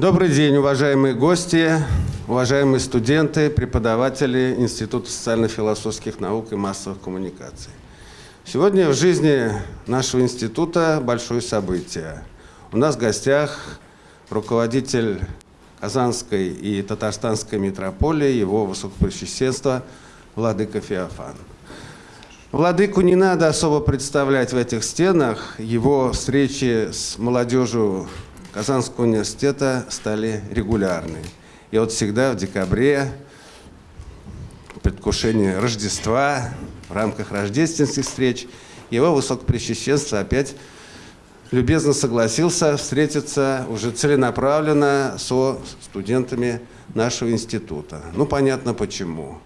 Добрый день, уважаемые гости, уважаемые студенты, преподаватели Института социально-философских наук и массовых коммуникаций. Сегодня в жизни нашего института большое событие. У нас в гостях руководитель Казанской и Татарстанской метрополии, его высокопресвященство Владыка Феофан. Владыку не надо особо представлять в этих стенах. Его встречи с молодежью Казанского университета стали регулярны. И вот всегда в декабре, в Рождества, в рамках рождественских встреч, его высокопресвященство опять любезно согласился встретиться уже целенаправленно со студентами нашего института. Ну, понятно почему.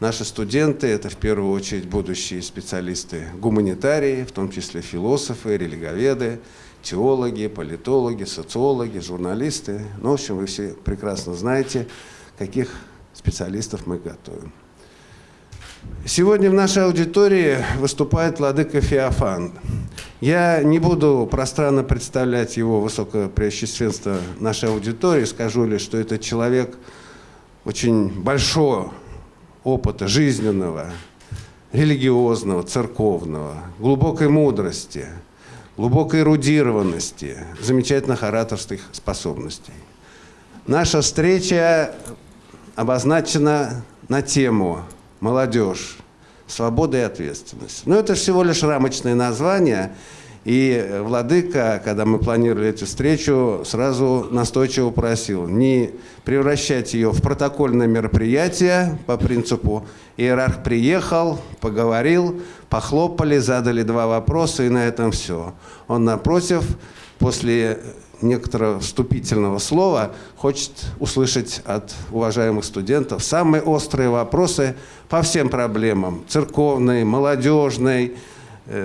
Наши студенты – это в первую очередь будущие специалисты гуманитарии, в том числе философы, религоведы, теологи, политологи, социологи, журналисты. Ну, в общем, вы все прекрасно знаете, каких специалистов мы готовим. Сегодня в нашей аудитории выступает владыка Феофан. Я не буду пространно представлять его высокопреосвященство нашей аудитории, скажу лишь, что это человек очень большого опыта жизненного, религиозного, церковного, глубокой мудрости, глубокой эрудированности, замечательных ораторских способностей. Наша встреча обозначена на тему молодежь, свобода и ответственность. Но это всего лишь рамочное название, и Владыка, когда мы планировали эту встречу, сразу настойчиво просил не превращать ее в протокольное мероприятие по принципу иерарх приехал, поговорил, похлопали, задали два вопроса, и на этом все. Он, напротив, после некоторого вступительного слова хочет услышать от уважаемых студентов самые острые вопросы по всем проблемам церковной, молодежной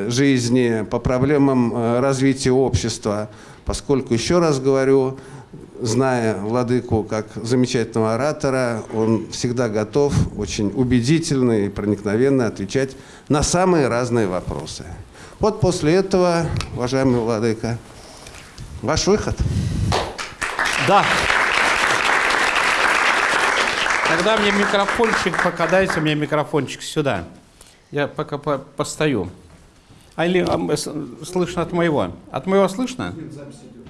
жизни, по проблемам э, развития общества, поскольку, еще раз говорю, зная Владыку как замечательного оратора, он всегда готов очень убедительно и проникновенно отвечать на самые разные вопросы. Вот после этого, уважаемый Владыка, Ваш выход. Да. Тогда мне микрофончик, пока дайте мне микрофончик сюда. Я пока по постою. А или а, слышно от моего? От моего слышно? Нет, запись идет.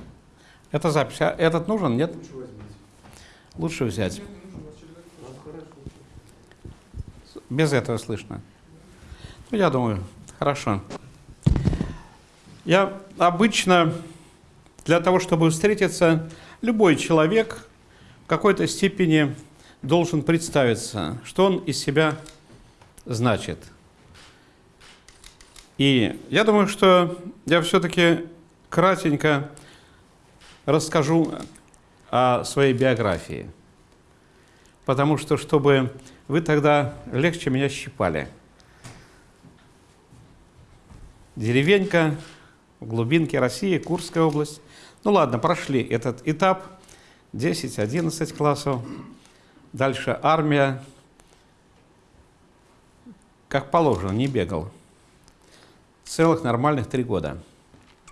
Это запись. А этот нужен, нет? Лучше, Лучше взять. Без этого слышно. Ну, я думаю, хорошо. Я обычно для того, чтобы встретиться, любой человек в какой-то степени должен представиться, что он из себя значит. И я думаю, что я все-таки кратенько расскажу о своей биографии. Потому что, чтобы вы тогда легче меня щипали. Деревенька в глубинке России, Курская область. Ну ладно, прошли этот этап, 10-11 классов. Дальше армия, как положено, не бегал. Целых нормальных три года,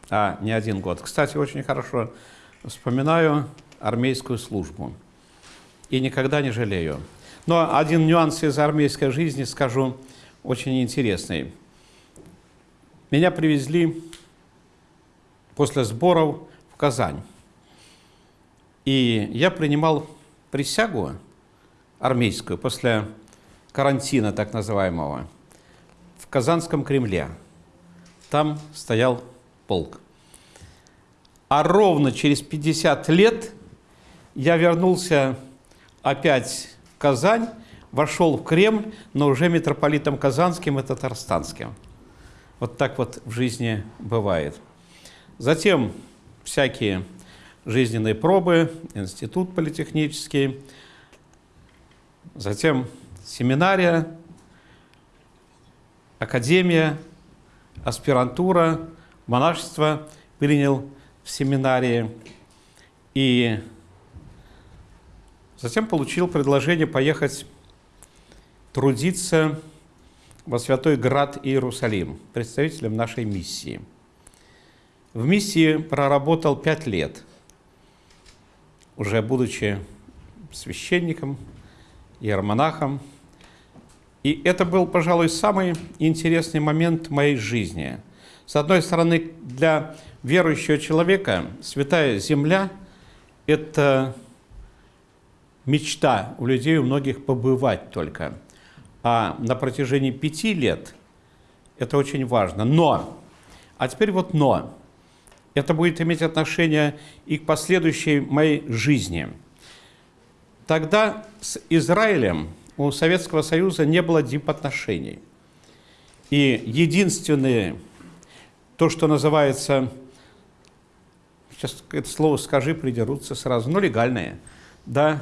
а не один год. Кстати, очень хорошо вспоминаю армейскую службу и никогда не жалею. Но один нюанс из армейской жизни скажу очень интересный. Меня привезли после сборов Казань. И я принимал присягу армейскую после карантина так называемого в Казанском Кремле. Там стоял полк. А ровно через 50 лет я вернулся опять в Казань, вошел в Кремль, но уже митрополитом Казанским и Татарстанским. Вот так вот в жизни бывает. Затем всякие жизненные пробы, институт политехнический, затем семинария, академия, аспирантура, монашество принял в семинарии. И затем получил предложение поехать трудиться во Святой Град Иерусалим, представителем нашей миссии – в миссии проработал пять лет. уже будучи священником, иеромонахом. И это был, пожалуй, самый интересный момент моей жизни. С одной стороны, для верующего человека святая земля – это мечта у людей, у многих побывать только. А на протяжении пяти лет это очень важно. Но, а теперь вот но. Это будет иметь отношение и к последующей моей жизни. Тогда с Израилем у Советского Союза не было дипотношений. И единственное, то, что называется, сейчас это слово скажи, придерутся сразу, но легальное, да,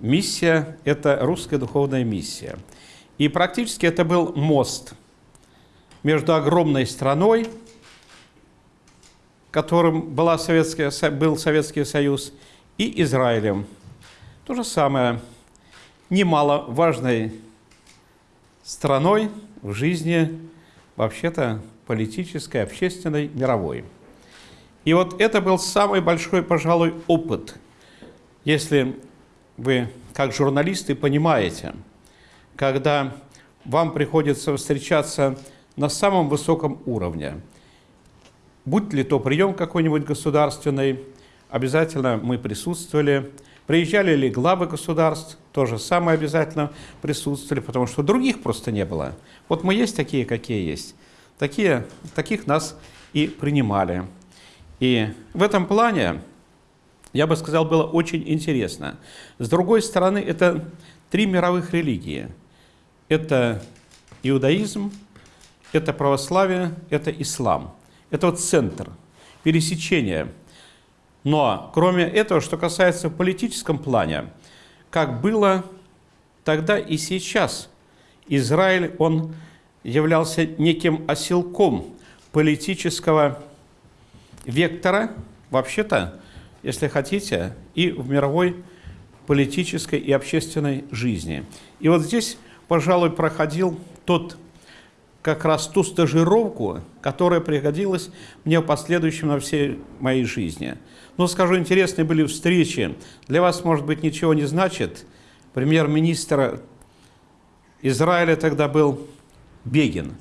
миссия – это русская духовная миссия. И практически это был мост между огромной страной, которым была Советская, был Советский Союз, и Израилем. То же самое, немаловажной страной в жизни вообще-то политической, общественной, мировой. И вот это был самый большой, пожалуй, опыт, если вы, как журналисты, понимаете, когда вам приходится встречаться на самом высоком уровне. Будь ли то прием какой-нибудь государственный, обязательно мы присутствовали. Приезжали ли главы государств, тоже самое обязательно присутствовали, потому что других просто не было. Вот мы есть такие, какие есть. Такие, таких нас и принимали. И в этом плане, я бы сказал, было очень интересно. С другой стороны, это три мировых религии. Это иудаизм, это православие, это ислам. Это вот центр, пересечение. Но кроме этого, что касается политическом плане, как было тогда и сейчас, Израиль, он являлся неким оселком политического вектора, вообще-то, если хотите, и в мировой политической и общественной жизни. И вот здесь, пожалуй, проходил тот как раз ту стажировку, которая пригодилась мне в последующем на всей моей жизни. Но скажу, интересные были встречи. Для вас, может быть, ничего не значит. Премьер-министр Израиля тогда был Бегин,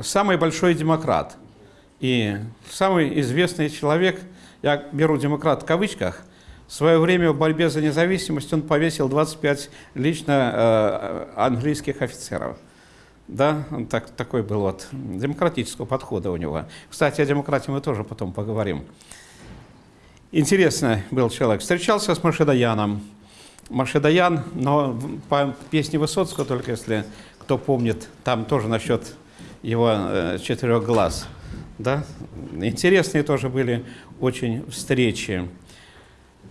самый большой демократ и самый известный человек, я беру демократ в кавычках, в свое время в борьбе за независимость он повесил 25 лично э, английских офицеров. Да, он так, такой был вот демократического подхода у него. Кстати, о демократии мы тоже потом поговорим. Интересный был человек. Встречался с Машедаяном. Машедаян, но по песне Высоцкого, только если кто помнит, там тоже насчет его э, четырех глаз. Да? Интересные тоже были очень встречи.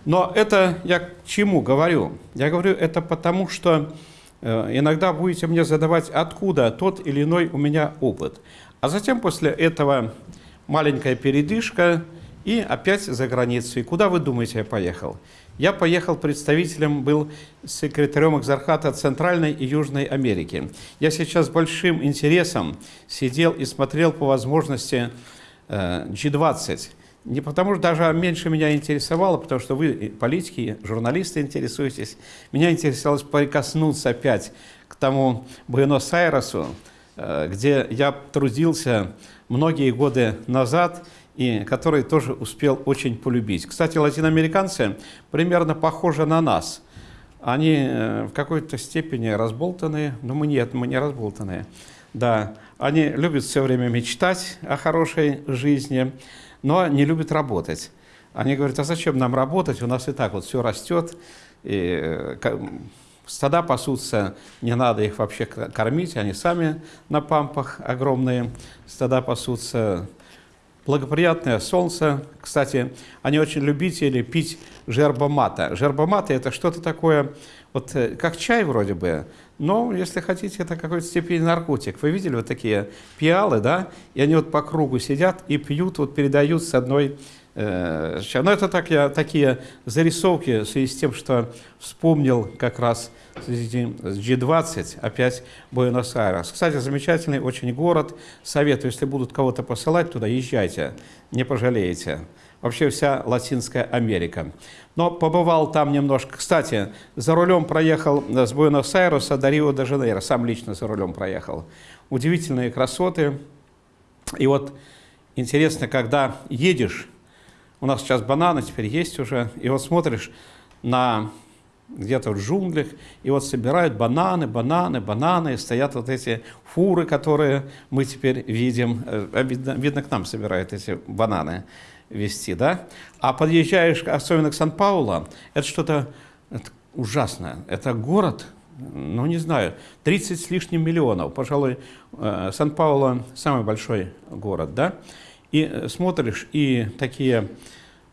Но это я к чему говорю? Я говорю это потому, что иногда будете мне задавать, откуда тот или иной у меня опыт. А затем после этого маленькая передышка и опять за границу. И куда вы думаете я поехал? Я поехал представителем, был секретарем Экзархата Центральной и Южной Америки. Я сейчас с большим интересом сидел и смотрел по возможности G20. Не потому что даже меньше меня интересовало, потому что вы, политики, журналисты, интересуетесь. Меня интересовалось прикоснуться опять к тому Буэнос-Айресу, э, где я трудился многие годы назад – и который тоже успел очень полюбить. Кстати, латиноамериканцы примерно похожи на нас. Они э, в какой-то степени разболтанные, но мы нет, мы не разболтанные. Да, они любят все время мечтать о хорошей жизни, но не любят работать. Они говорят, а зачем нам работать, у нас и так вот все растет, и э, стада пасутся, не надо их вообще кормить, они сами на пампах огромные, стада пасутся, благоприятное солнце. Кстати, они очень любители пить жербомата. Жербоматы – это что-то такое, вот э, как чай вроде бы, но, если хотите, это какой-то степени наркотик. Вы видели вот такие пиалы, да? И они вот по кругу сидят и пьют, вот передают с одной Э, Но это так, я, такие зарисовки в связи с тем, что вспомнил как раз с G20 опять Буэнос-Айрес. Кстати, замечательный очень город. Советую, если будут кого-то посылать туда, езжайте, не пожалеете. Вообще вся Латинская Америка. Но побывал там немножко. Кстати, за рулем проехал э, с Буэнос-Айреса до Рио-де-Жанейро. Сам лично за рулем проехал. Удивительные красоты. И вот интересно, когда едешь, у нас сейчас бананы теперь есть уже, и вот смотришь на где-то в джунглях, и вот собирают бананы, бананы, бананы, и стоят вот эти фуры, которые мы теперь видим, Э, а видно, видно, к нам собирают эти бананы везти, да? А подъезжаешь, особенно к Сан-Паулу, это что-то ужасное. Это город, ну не знаю, 30 с лишним миллионов, пожалуй, э, Сан-Паулу самый большой город, да? И э, смотришь, и такие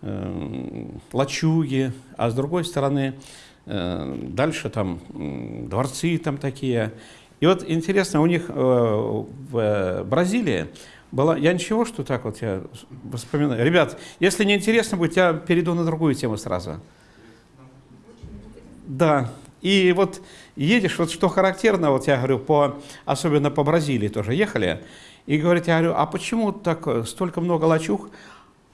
э, лачуги, а с другой стороны э, дальше там м, дворцы там такие. И вот интересно, у них э, в э, Бразилии была... Я ничего, что так вот я вспоминаю. Ребят, если не интересно будет, я перейду на другую тему сразу. Да, и вот едешь, вот что характерно, вот я говорю, по, особенно по Бразилии тоже ехали, и говорит, я говорю, а почему так э, столько много лачуг?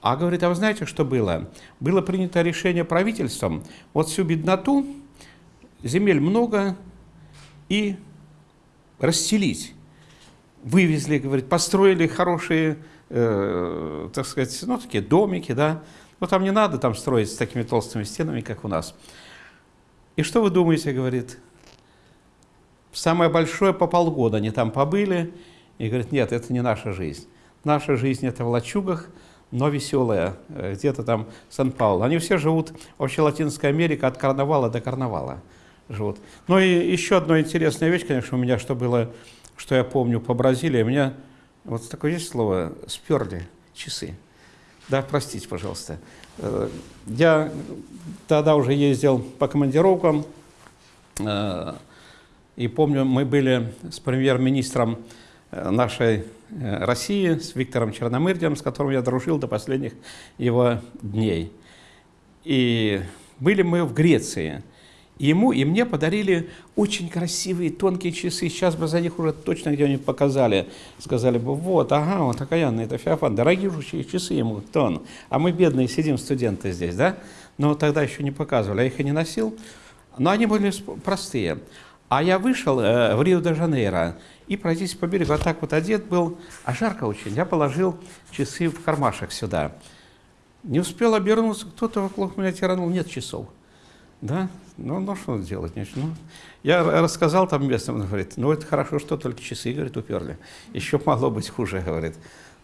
А говорит, а вы знаете, что было? Было принято решение правительством, вот всю бедноту, земель много, и расселить. Вывезли, говорит, построили хорошие, э, так сказать, ну, такие домики, да. Ну, там не надо там строить с такими толстыми стенами, как у нас. И что вы думаете, говорит, самое большое по полгода они там побыли, и говорит, нет, это не наша жизнь. Наша жизнь это в лачугах, но веселая, э, где-то там Сан-Паулу. Они все живут, вообще Латинская Америка от карнавала до карнавала живут. Ну и еще одна интересная вещь, конечно, у меня, что было, что я помню по Бразилии, у меня, вот такое есть слово, сперли часы. Да, простите, пожалуйста. Э, Я тогда уже ездил по командировкам, э, и помню, мы были с премьер-министром э, нашей России, с Виктором Черномырдием, с которым я дружил до последних его дней. И были мы в Греции. Ему и мне подарили очень красивые тонкие часы. Сейчас бы за них уже точно где-нибудь показали. Сказали бы, вот, ага, вот окаянный, это Феофан. Дорогие же часы ему, кто он? А мы бедные сидим, студенты здесь, да? Но тогда еще не показывали, я их и не носил. Но они были простые. А я вышел э, в Рио-де-Жанейро и пройтись по берегу, а так вот одет был, а жарко очень. Я положил часы в кармашек сюда. Не успел обернуться, кто-то вокруг меня тиранул, нет часов. Да, ну, ну что делать? Ну, я рассказал там местным, он говорит, ну это хорошо, что только часы, говорит, уперли. Еще могло быть хуже, говорит.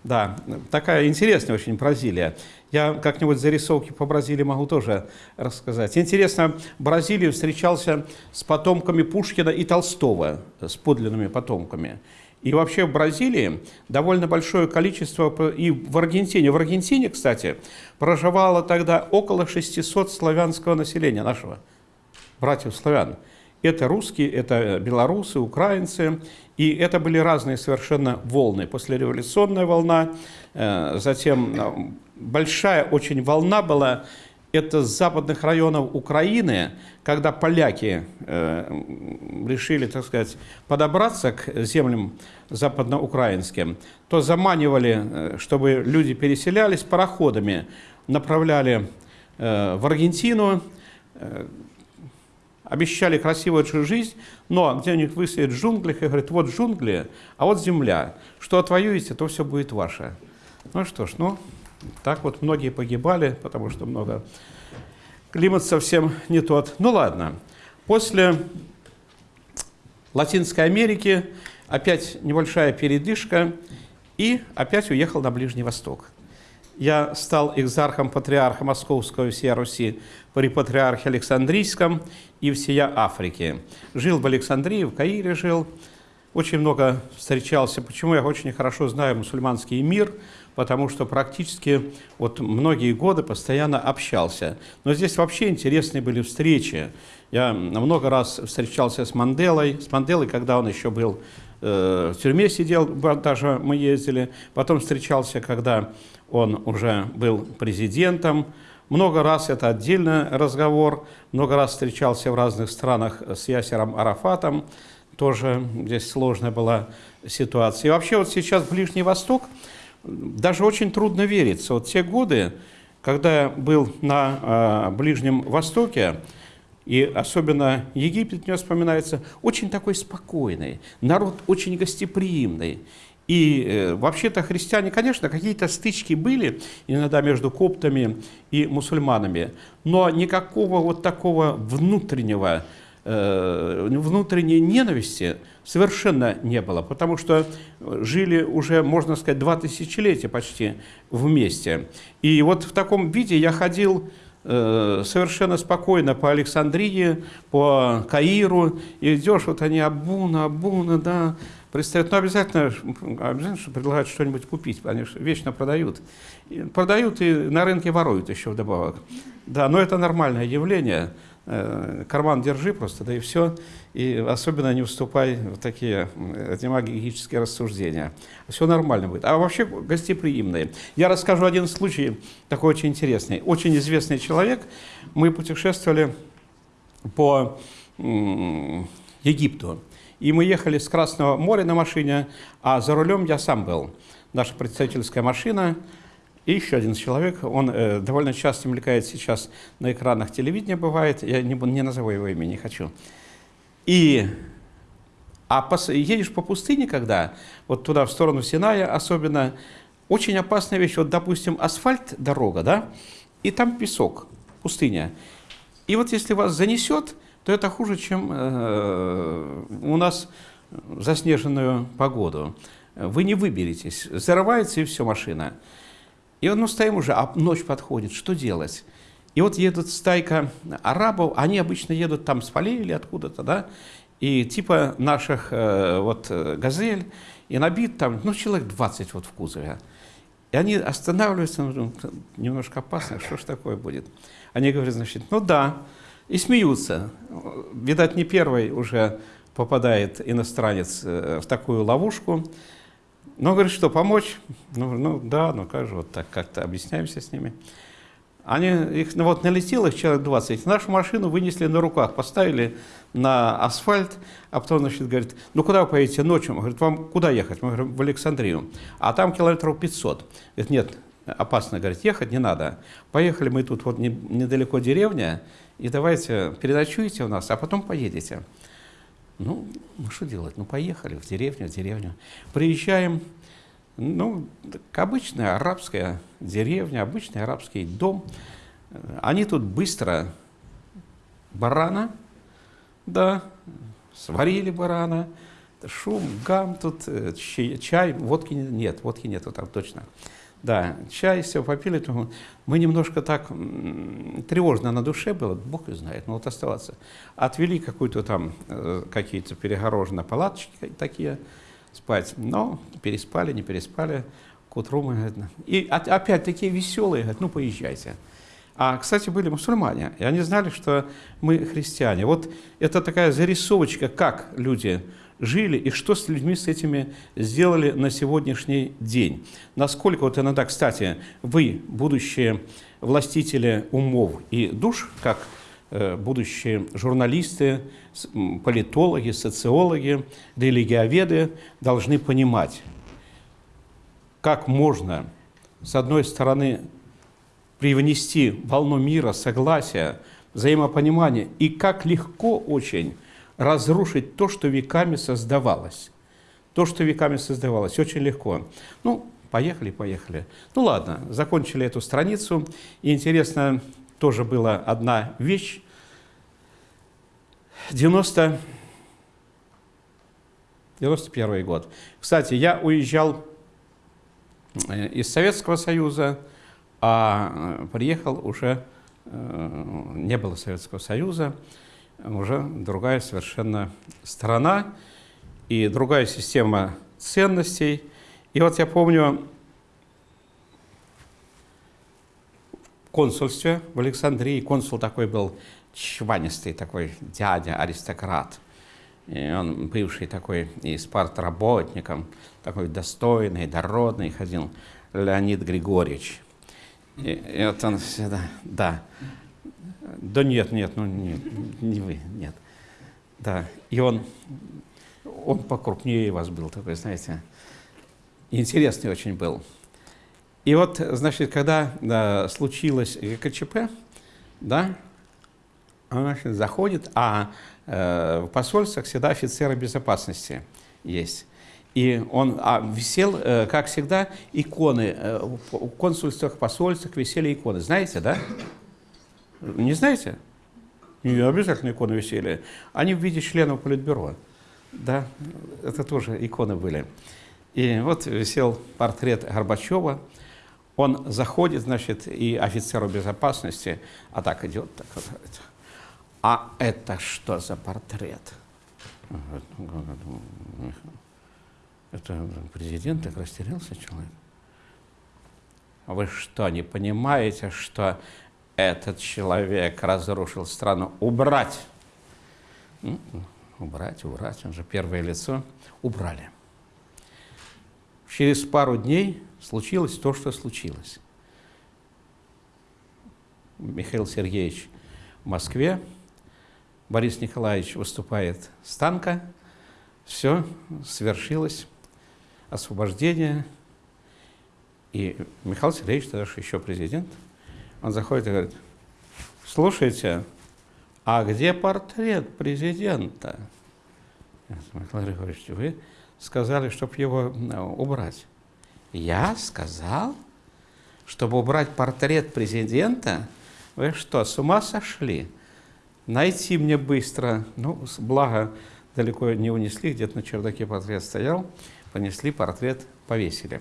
Да, такая интересная очень Бразилия. Я как-нибудь зарисовки по Бразилии могу тоже рассказать. Интересно, в Бразилии встречался с потомками Пушкина и Толстого, с подлинными потомками. И вообще в Бразилии довольно большое количество, и в Аргентине, в Аргентине, кстати, проживало тогда около 600 славянского населения нашего, братьев славян. Это русские, это белорусы, украинцы, и это были разные совершенно волны. Послереволюционная волна, э, затем э, большая очень волна была, это с западных районов Украины, когда поляки э, решили, так сказать, подобраться к землям западноукраинским, то заманивали, э, чтобы люди переселялись пароходами, направляли э, в Аргентину, э, обещали красивую жизнь, но где у них высадят в джунглях и говорят, вот джунгли, а вот земля. Что отвоюете, то все будет ваше. Ну что ж, ну, так вот многие погибали, потому что много... Климат совсем не тот. Ну ладно. После Латинской Америки опять небольшая передышка и опять уехал на Ближний Восток. Я стал экзархом патриарха Московского всея Руси при патриархе Александрийском и всея Африки. Жил в Александрии, в Каире жил, очень много встречался. Почему я очень хорошо знаю мусульманский мир? Потому что практически вот многие годы постоянно общался. Но здесь вообще интересные были встречи. Я много раз встречался с Манделой, с Манделой, когда он еще был э, в тюрьме сидел, даже мы ездили. Потом встречался, когда он уже был президентом. Много раз, это отдельный разговор, много раз встречался в разных странах с Ясером Арафатом. Тоже здесь сложная была ситуация. И вообще вот сейчас Ближний Восток, даже очень трудно вериться. Вот те годы, когда был на э, Ближнем Востоке, и особенно Египет мне вспоминается, очень такой спокойный, народ очень гостеприимный. И э, вообще-то христиане, конечно, какие-то стычки были иногда между коптами и мусульманами, но никакого вот такого внутреннего, э, внутренней ненависти совершенно не было, потому что жили уже, можно сказать, два тысячелетия почти вместе. И вот в таком виде я ходил Э, совершенно спокойно по Александрии, по Каиру, и идешь, вот они Абуна, Абуна, да, пристают. Но обязательно, обязательно что предлагают что-нибудь купить, они вечно продают. Продают и на рынке воруют еще вдобавок. Да, но это нормальное явление. Э, карман держи просто, да и все. И особенно не вступай в такие демагогические рассуждения. Все нормально будет. А вообще гостеприимные. Я расскажу один случай, такой очень интересный. Очень известный человек. Мы путешествовали по Египту. И мы ехали с Красного моря на машине, а за рулем я сам был. Наша представительская машина – и еще один человек, он э, довольно часто мелькает сейчас на экранах телевидения, бывает, я не, не назову его имя, не хочу. И, а по, едешь по пустыне, когда, вот туда, в сторону Синая особенно, очень опасная вещь, вот, допустим, асфальт, дорога, да, и там песок, пустыня. И вот если вас занесет, то это хуже, чем э, у нас заснеженную погоду. Вы не выберетесь, зарывается и все, машина. И вот мы стоим уже, а ночь подходит, что делать? И вот едут стайка арабов, они обычно едут там с полей или откуда-то, да, и типа наших э, вот э, газель, и набит там, ну, человек 20 вот в кузове. И они останавливаются, ну, немножко опасно, что ж такое будет? Они говорят, значит, ну да, и смеются. Видать, не первый уже попадает иностранец э, в такую ловушку. Ну, говорит, что, помочь? Ну, ну да, ну как же, вот так как-то объясняемся с ними. Они, их, ну, вот налетело их человек 20, нашу машину вынесли на руках, поставили на асфальт, а потом, значит, говорит, ну куда вы поедете ночью? Говорит, вам куда ехать? Мы говорим, в Александрию. А там километров 500. Говорит, нет, опасно, говорит, ехать не надо. Поехали мы тут вот недалеко деревня, и давайте переночуете у нас, а потом поедете. Ну, ну что делать? Ну, поехали в деревню, в деревню. Приезжаем, ну, обычная арабская деревня, обычный арабский дом. Они тут быстро барана, да, сварили барана, шум, гам, тут э, чай, водки нет, водки нету там точно. Да, чай, все попили, то мы немножко так тревожно на душе было, Бог и знает, но вот оставаться. Отвели какую-то там, э, какие-то перегороженные палаточки такие спать, но переспали, не переспали, к утру мы, и опять такие веселые, говорят, ну поезжайте. А, кстати, были мусульмане, и они знали, что мы христиане. Вот это такая зарисовочка, как люди жили и что с людьми с этими сделали на сегодняшний день. Насколько, вот иногда, кстати, вы, будущие властители умов и душ, как э, будущие журналисты, политологи, социологи, религиоведы, должны понимать, как можно, с одной стороны, привнести волну мира, согласия, взаимопонимания, и как легко очень разрушить то, что веками создавалось. То, что веками создавалось, очень легко. Ну, поехали, поехали. Ну ладно, закончили эту страницу. И интересно, тоже была одна вещь. 90... 91 год. Кстати, я уезжал э, из Советского Союза, а э, приехал уже, э, не было Советского Союза, уже другая совершенно страна и другая система ценностей. И вот я помню, консульстве в Александрии. Консул такой был чванистый, такой дядя, аристократ. И он бывший такой и спартработником, такой достойный, дородный ходил, Леонид Григорьевич. И, и вот он всегда, да. Да нет, нет, ну не, не вы, нет. Да, и он, он покрупнее вас был такой, знаете, интересный очень был. И вот, значит, когда да, случилось ГКЧП, да, он значит, заходит, а э, в посольствах всегда офицеры безопасности есть. И он а, висел, э, как всегда, иконы. Э, в консульствах, посольствах висели иконы. Знаете, да? Не знаете? Не обязательно иконы висели. Они в виде членов Политбюро. Да, это тоже иконы были. И вот висел портрет Горбачева. Он заходит, значит, и офицеру безопасности, а так идет, так вот, а это что за портрет? Это президент так растерялся человек. Вы что, не понимаете, что этот человек разрушил страну? Убрать! Убрать, убрать, он же первое лицо. Убрали. Через пару дней случилось то, что случилось. Михаил Сергеевич в Москве, Борис Николаевич выступает с танка, все, свершилось освобождение. И Михаил Сергеевич, тогда еще президент, он заходит и говорит, слушайте, а где портрет президента? Михаил Григорьевич, вы сказали, чтобы его э, убрать. Я сказал, чтобы убрать портрет президента? Вы что, с ума сошли? Найти мне быстро, ну, благо далеко не унесли, где-то на чердаке портрет стоял, понесли портрет, повесили.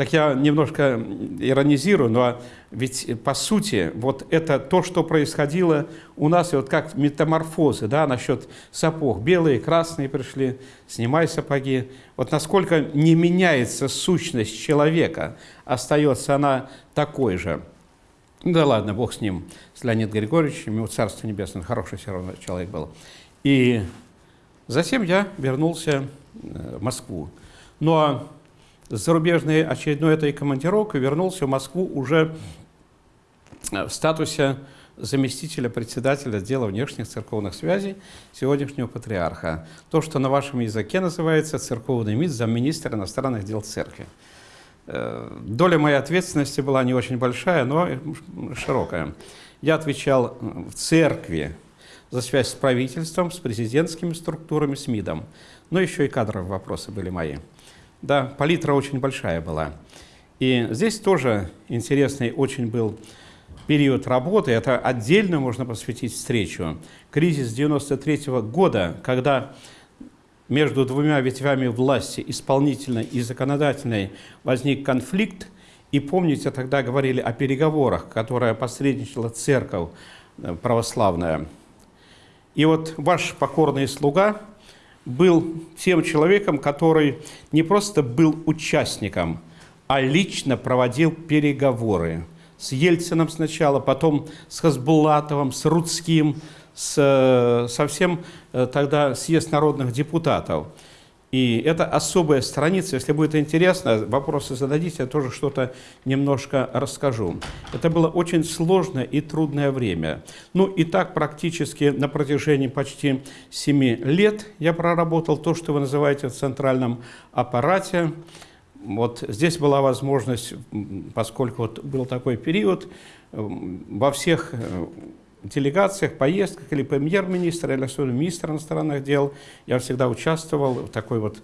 Так я немножко иронизирую, но ведь по сути вот это то, что происходило у нас, и вот как метаморфозы, да, насчет сапог, белые, красные пришли, снимай сапоги. Вот насколько не меняется сущность человека, остается она такой же. Да ладно, Бог с ним, с Леонидом Григорьевичем, ему Царство Небесное, хороший все равно человек был. И затем я вернулся э, в Москву. Но с зарубежной очередной этой командировкой вернулся в Москву уже э, в статусе заместителя председателя отдела внешних церковных связей сегодняшнего патриарха. То, что на вашем языке называется церковный МИД, замминистра иностранных дел церкви. Э, доля моей ответственности была не очень большая, но широкая. Я отвечал в церкви за связь с правительством, с президентскими структурами, с МИДом. Но еще и кадровые вопросы были мои. Да, палитра очень большая была. И здесь тоже интересный очень был период работы. Это отдельно можно посвятить встречу. Кризис 93 -го года, когда между двумя ветвями власти, исполнительной и законодательной, возник конфликт. И помните, тогда говорили о переговорах, которые посредничала церковь э, православная. И вот ваш покорный слуга был тем человеком, который не просто был участником, а лично проводил переговоры с Ельцином сначала, потом с Хасбулатовым, с Рудским, с, совсем э, тогда съезд народных депутатов. И это особая страница, если будет интересно, вопросы зададите, я тоже что-то немножко расскажу. Это было очень сложное и трудное время. Ну и так практически на протяжении почти 7 лет я проработал то, что вы называете в центральном аппарате. Вот здесь была возможность, поскольку вот был такой период, во всех э, делегациях, поездках или премьер-министра, или особенно министра иностранных дел. Я всегда участвовал в такой вот,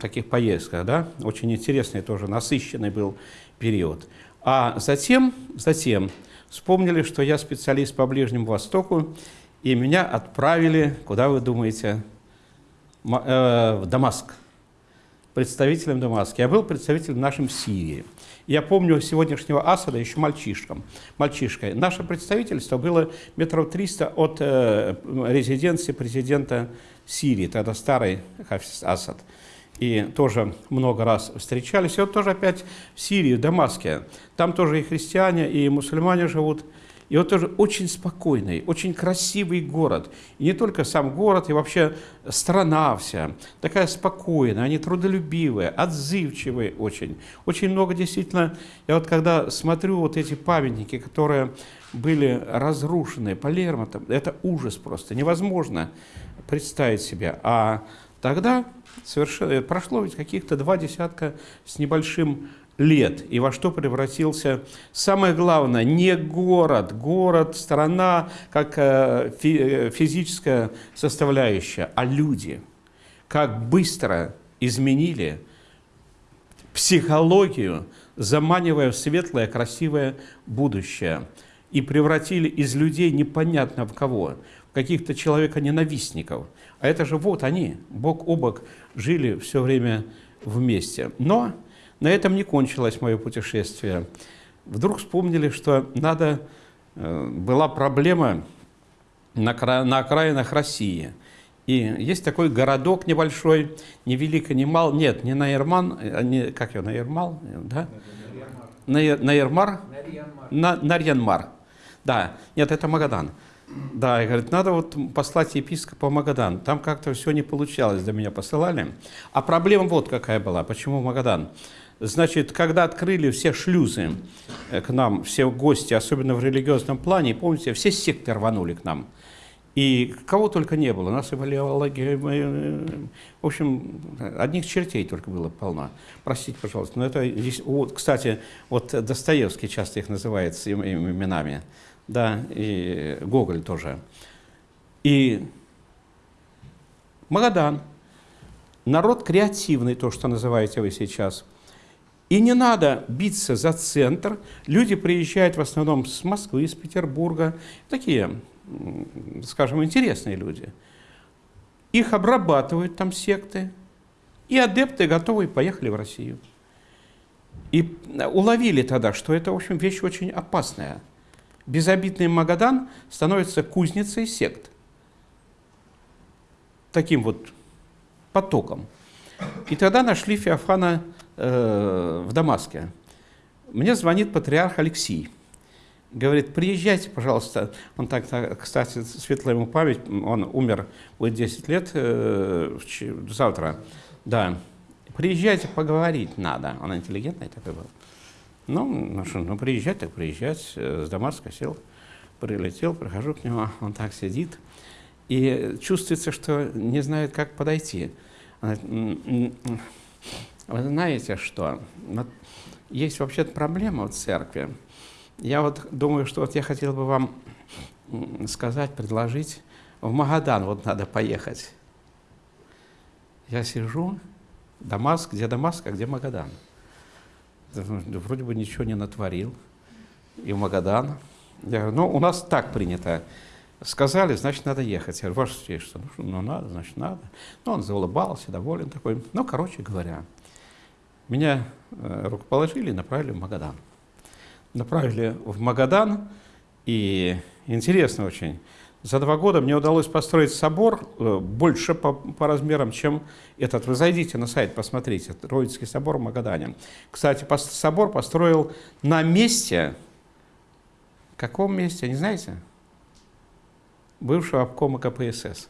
таких поездках. Да? Очень интересный тоже, насыщенный был период. А затем, затем вспомнили, что я специалист по Ближнему Востоку, и меня отправили, куда вы думаете, э, в Дамаск, представителем Дамаска. Я был представителем нашим Сирии. Я помню сегодняшнего Асада еще мальчишком, мальчишкой. Наше представительство было метров 300 от э, резиденции президента Сирии, тогда старый Хафиз Асад. и тоже много раз встречались. И вот тоже опять в Сирии, в Дамаске. Там тоже и христиане, и мусульмане живут. И вот тоже очень спокойный, очень красивый город. И не только сам город, и вообще страна вся. Такая спокойная, они трудолюбивые, отзывчивые очень. Очень много действительно, я вот когда смотрю вот эти памятники, которые были разрушены по Лермонтову, это ужас просто, невозможно представить себе. А тогда совершенно, прошло ведь каких-то два десятка с небольшим лет, и во что превратился, самое главное, не город, город, страна, как э, э, физическая составляющая, а люди. Как быстро изменили психологию, заманивая в светлое, красивое будущее, и превратили из людей непонятно в кого, в каких-то человека-ненавистников. А это же вот они, бок о бок, жили все время вместе. Но на этом не кончилось мое путешествие. Вдруг вспомнили, что надо, э, была проблема на, на окраинах России. И есть такой городок небольшой, не велико, не мал, нет, не Наирман, а не, как его, Наирмал, да? Наирмар? На, Нарьянмар. Да, нет, это Магадан. Да, и говорит, надо вот послать епископа в Магадан. Там как-то все не получалось, до меня посылали. А проблема вот какая была, почему Магадан? Значит, когда открыли все шлюзы э, к нам, все гости, особенно в религиозном плане, помните, все секты рванули к нам. И кого только не было, нас и валиология, э, в общем, одних чертей только было полно. Простите, пожалуйста, но это, вот, кстати, вот Достоевский часто их называет именами, да, и Гоголь тоже. И Магадан, народ креативный, то, что называете вы сейчас – и не надо биться за центр. Люди приезжают в основном с Москвы, из Петербурга. Такие, скажем, интересные люди. Их обрабатывают там секты. И адепты готовы поехали в Россию. И уловили тогда, что это, в общем, вещь очень опасная. Безобидный Магадан становится кузницей сект. Таким вот потоком. И тогда нашли Феофана э, в Дамаске. Мне звонит патриарх Алексей. Говорит, приезжайте, пожалуйста. Он так, кстати, светлая ему память, он умер, будет 10 лет э, завтра. Да. Приезжайте, поговорить надо. Он интеллигентный такой был. Ну, ну, что, ну приезжать, так приезжать. С Дамаска сел, прилетел, прихожу к нему, он так сидит. И чувствуется, что не знает, как подойти. Вы знаете что? Вот есть вообще проблема в церкви. Я вот думаю, что вот я хотел бы вам сказать, предложить, в Магадан вот надо поехать. Я сижу, Дамаск, где Дамаск, а где Магадан? Вроде бы ничего не натворил. И в Магадан. Я говорю, ну, у нас так принято. Сказали, значит, надо ехать. Я говорю, ваше святейшество, ну, ну надо, значит, надо. Ну, он заулыбался, доволен такой. Ну, короче говоря, меня э, рукоположили и направили в Магадан. Направили в Магадан, и интересно очень, за два года мне удалось построить собор э, больше по, по размерам, чем этот. Вы зайдите на сайт, посмотрите, Троицкий собор в Магадане. Кстати, собор построил на месте, каком месте, не знаете? бывшего обкома КПСС.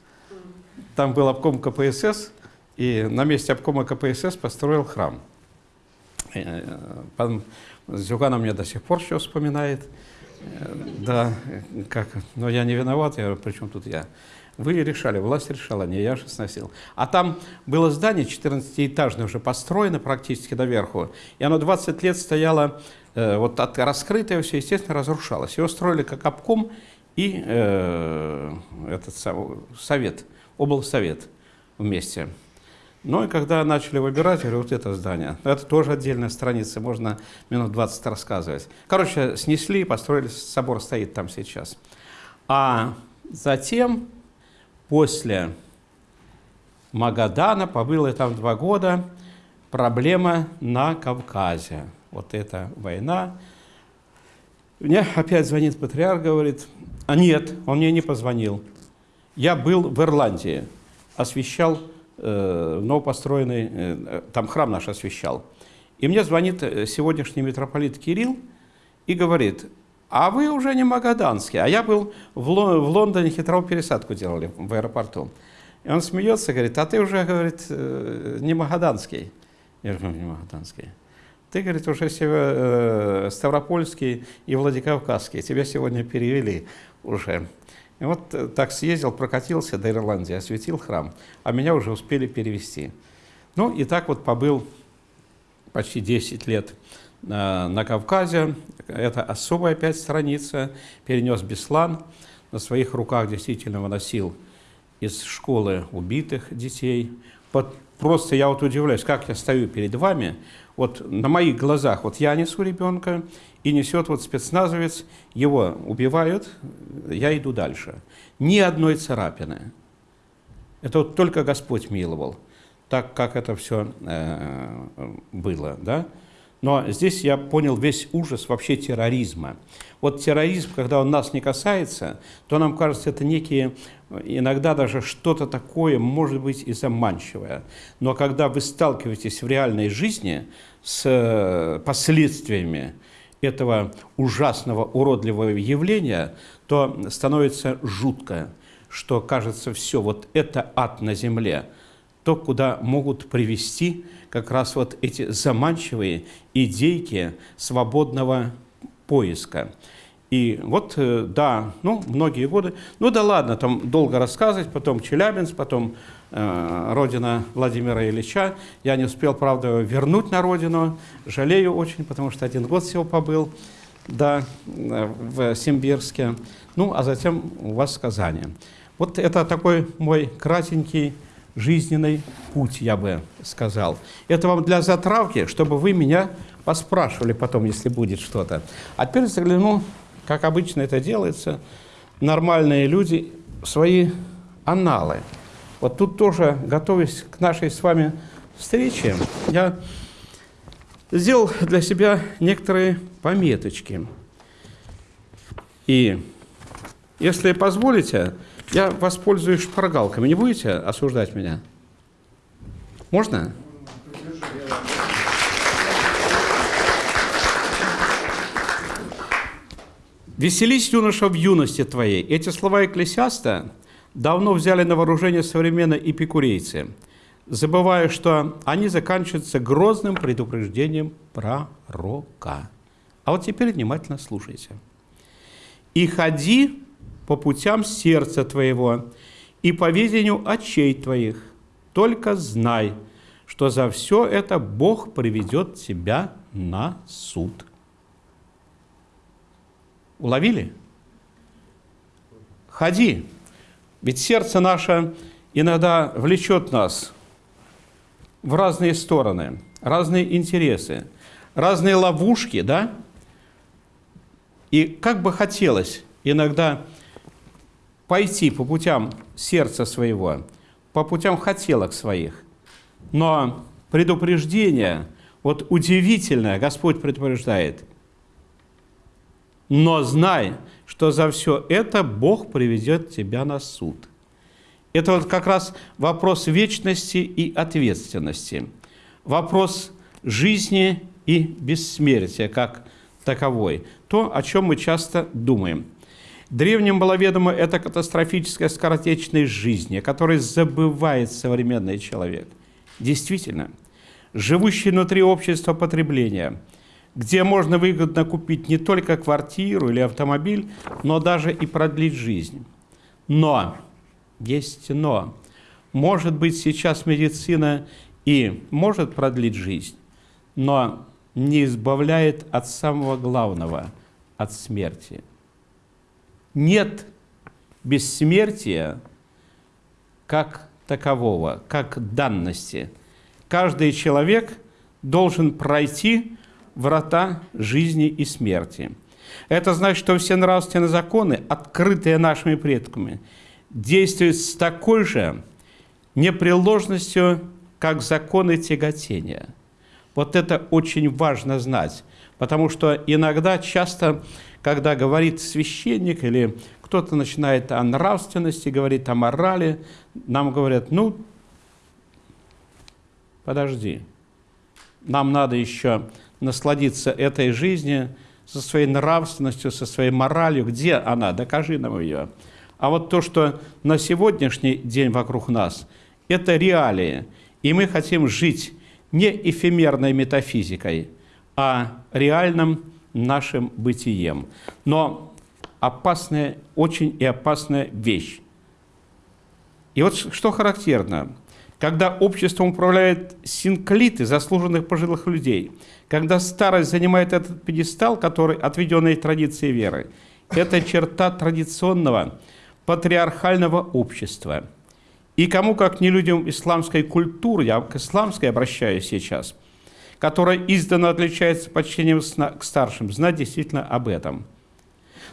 Там был обком КПСС, и на месте обкома КПСС построил храм. Э, пан Зюганов мне до сих пор еще вспоминает. Э, да, как, но я не виноват, я говорю, при чем тут я? Вы решали, власть решала, не я же сносил. А там было здание 14-этажное уже построено практически доверху, и оно 20 лет стояло, э, вот от, раскрытое все, естественно, разрушалось. Его строили как обком, и э, этот совет, облсовет вместе. Ну и когда начали выбирать, я говорю, вот это здание. Это тоже отдельная страница, можно минут 20 рассказывать. Короче, снесли, построили, собор стоит там сейчас. А затем, после Магадана, побыл я там два года, проблема на Кавказе. Вот эта война. Мне опять звонит патриарх, говорит, а нет, он мне не позвонил. Я был в Ирландии, освещал э, новопостроенный, э, там храм наш освящал. И мне звонит э, сегодняшний митрополит Кирилл и говорит, а вы уже не магаданский. А я был в, Ло в Лондоне, хитровую пересадку делали в аэропорту. И он смеется, говорит, а ты уже, говорит, э, не магаданский. Я говорю, не магаданский. Ты, говорит, уже север, э, Ставропольский и Владикавказский. Тебя сегодня перевели уже. И вот э, так съездил, прокатился до Ирландии, осветил храм, а меня уже успели перевести. Ну и так вот побыл почти 10 лет на, на Кавказе. Это особая опять страница. Перенес Беслан. На своих руках действительно выносил из школы убитых детей. Вот просто я вот удивляюсь, как я стою перед вами, вот на моих глазах, вот я несу ребенка, и несет вот спецназовец, его убивают, я иду дальше. Ни одной царапины. Это вот только Господь миловал, так как это все э, было, да? Но здесь я понял весь ужас вообще терроризма. Вот терроризм, когда он нас не касается, то нам кажется, это некие, иногда даже что-то такое, может быть, и заманчивое. Но когда вы сталкиваетесь в реальной жизни с э, последствиями этого ужасного, уродливого явления, то становится жутко, что кажется все, вот это ад на земле, то, куда могут привести как раз вот эти заманчивые идейки свободного поиска. И вот, э, да, ну, многие годы, ну да ладно, там долго рассказывать, потом Челябинск, потом родина Владимира Ильича. Я не успел, правда, вернуть на родину, жалею очень, потому что один год всего побыл, да, э, в Симбирске. Ну, а затем у вас сказание. Вот это такой мой кратенький жизненный путь, я бы сказал. Это вам для затравки, чтобы вы меня поспрашивали потом, если будет что-то. А теперь загляну, как обычно это делается, нормальные люди свои аналы. Вот тут тоже, готовясь к нашей с вами встрече, я сделал для себя некоторые пометочки. И если позволите, я воспользуюсь шпаргалками. Не будете осуждать меня? Можно? «Веселись, юноша, в юности твоей». Эти слова Экклесиаста давно взяли на вооружение современные эпикурейцы, забывая, что они заканчиваются грозным предупреждением пророка. А вот теперь внимательно слушайте. «И ходи по путям сердца твоего и по видению очей твоих. Только знай, что за все это Бог приведет тебя на суд. Уловили? Ходи. Ведь сердце наше иногда влечет нас в разные стороны, разные интересы, разные ловушки, да? И как бы хотелось иногда пойти по путям сердца своего, по путям хотелок своих. Но предупреждение, вот удивительное, Господь предупреждает. Но знай, что за все это Бог приведет тебя на суд. Это вот как раз вопрос вечности и ответственности. Вопрос жизни и бессмертия как таковой. То, о чем мы часто думаем – Древним было ведомо это катастрофическая скоротечность жизни, о которой забывает современный человек. Действительно, живущий внутри общества потребления, где можно выгодно купить не только квартиру или автомобиль, но даже и продлить жизнь. Но, есть но, может быть сейчас медицина и может продлить жизнь, но не избавляет от самого главного, от смерти – нет бессмертия как такового, как данности. Каждый человек должен пройти врата жизни и смерти. Это значит, что все нравственные законы, открытые нашими предками, действуют с такой же непреложностью, как законы тяготения. Вот это очень важно знать, потому что иногда, часто когда говорит священник или кто-то начинает о нравственности, говорит о морали, нам говорят, ну, подожди. Нам надо еще насладиться этой жизнью со своей нравственностью, со своей моралью. Где она? Докажи нам ее. А вот то, что на сегодняшний день вокруг нас, это реалии. И мы хотим жить не эфемерной метафизикой, а реальным нашим бытием. Но опасная, очень и опасная вещь. И вот что характерно, когда обществом управляют синклиты заслуженных пожилых людей, когда старость занимает этот пьедестал, который отведенный традиции веры, это черта традиционного патриархального общества. И кому, как не людям исламской культуры, я к исламской обращаюсь сейчас, которая издавна отличается почтением к старшим, знать действительно об этом.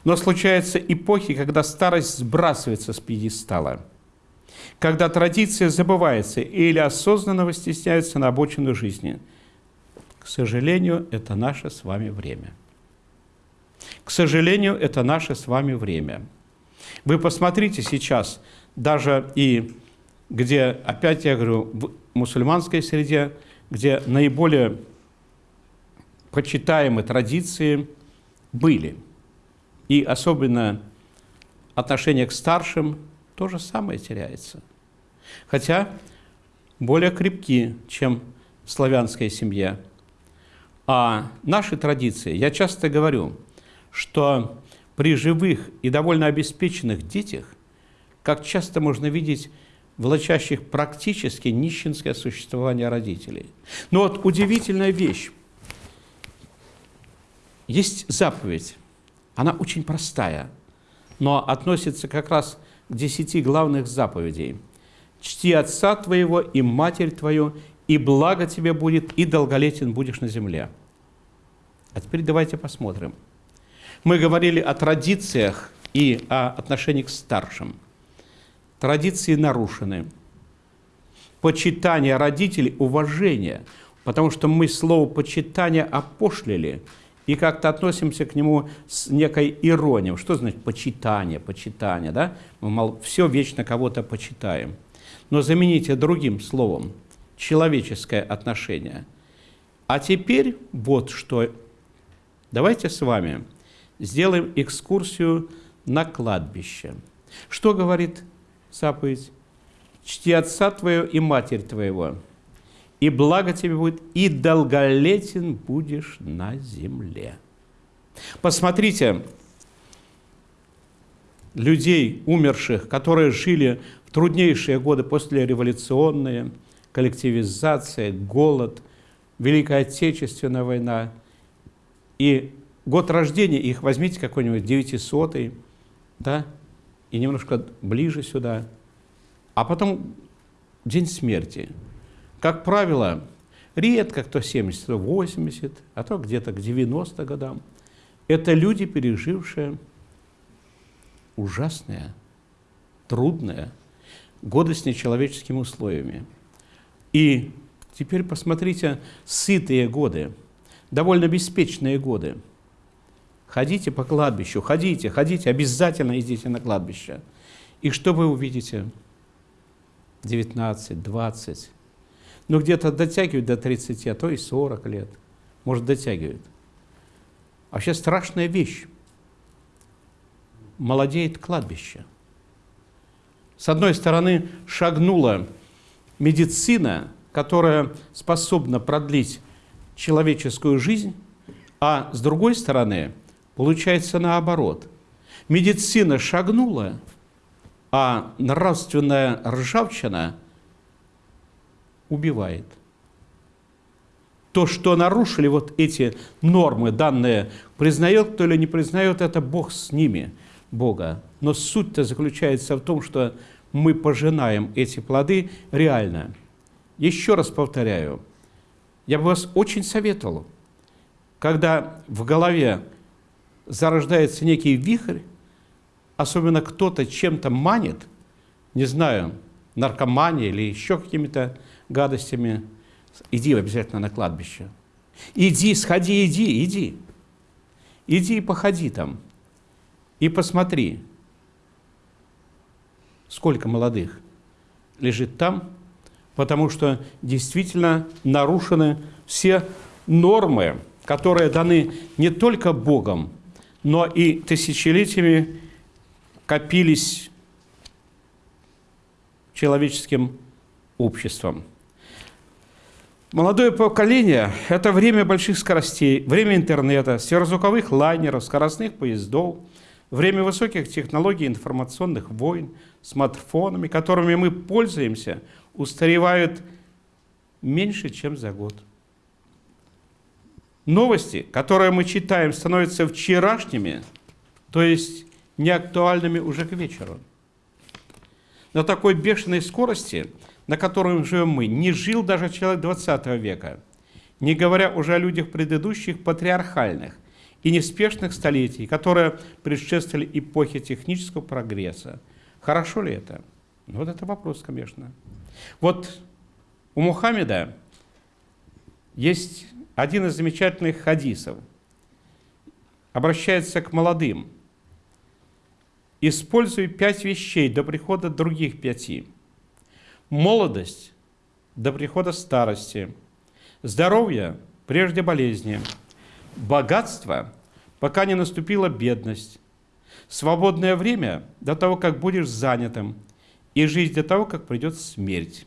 Но случаются эпохи, когда старость сбрасывается с пьедестала, когда традиция забывается или осознанно выстесняется на обочину жизни. К сожалению, это наше с вами время. К сожалению, это наше с вами время. Вы посмотрите сейчас, даже и где, опять я говорю, в мусульманской среде, где наиболее почитаемые традиции были. И особенно отношение к старшим то же самое теряется. Хотя более крепки, чем в славянской семье. А наши традиции, я часто говорю, что при живых и довольно обеспеченных детях, как часто можно видеть влачащих практически нищенское существование родителей. Но вот удивительная вещь. Есть заповедь, она очень простая, но относится как раз к десяти главных заповедей. «Чти отца твоего и матерь твою, и благо тебе будет, и долголетен будешь на земле». А теперь давайте посмотрим. Мы говорили о традициях и о отношении к старшим – традиции нарушены. Почитание родителей, уважение, потому что мы слово «почитание» опошлили и как-то относимся к нему с некой иронией. Что значит почитание, почитание, да? Мы мол, все вечно кого-то почитаем. Но замените другим словом – человеческое отношение. А теперь вот что. Давайте с вами сделаем экскурсию на кладбище. Что говорит заповедь, чти отца твоего и матерь твоего, и благо тебе будет, и долголетен будешь на земле. Посмотрите, людей, умерших, которые жили в труднейшие годы после революционные, коллективизация, голод, Великая Отечественная война. И год рождения их возьмите какой-нибудь 900 да, и немножко ближе сюда, а потом день смерти. Как правило, редко кто 70, то 80, а то где-то к 90 годам. Это люди, пережившие ужасные, трудные годы с нечеловеческими условиями. И теперь посмотрите, сытые годы, довольно беспечные годы – Ходите по кладбищу, ходите, ходите, обязательно идите на кладбище. И что вы увидите? 19, 20. Ну, где-то дотягивают до 30, а то и 40 лет. Может, дотягивают. Вообще страшная вещь. Молодеет кладбище. С одной стороны, шагнула медицина, которая способна продлить человеческую жизнь, а с другой стороны, Получается наоборот. Медицина шагнула, а нравственная ржавчина убивает. То, что нарушили вот эти нормы, данные, признает кто или не признает, это Бог с ними, Бога. Но суть-то заключается в том, что мы пожинаем эти плоды реально. Еще раз повторяю, я бы вас очень советовал, когда в голове зарождается некий вихрь, особенно кто-то чем-то манит, не знаю, наркомания или еще какими-то гадостями, иди обязательно на кладбище. Иди, сходи, иди, иди. Иди и походи там. И посмотри, сколько молодых лежит там, потому что действительно нарушены все нормы, которые даны не только Богом, но и тысячелетиями копились человеческим обществом. Молодое поколение – это время больших скоростей, время интернета, сверхзвуковых лайнеров, скоростных поездов, время высоких технологий информационных войн, смартфонами, которыми мы пользуемся, устаревают меньше, чем за год. Новости, которые мы читаем, становятся вчерашними, то есть неактуальными уже к вечеру. На такой бешеной скорости, на которой живем мы, не жил даже человек 20 века, не говоря уже о людях предыдущих патриархальных и неспешных столетий, которые предшествовали эпохе технического прогресса. Хорошо ли это? Ну, вот это вопрос, конечно. Вот у Мухаммеда есть один из замечательных хадисов. Обращается к молодым. Используй пять вещей до прихода других пяти. Молодость до прихода старости. Здоровье прежде болезни. Богатство, пока не наступила бедность. Свободное время до того, как будешь занятым. И жизнь до того, как придет смерть.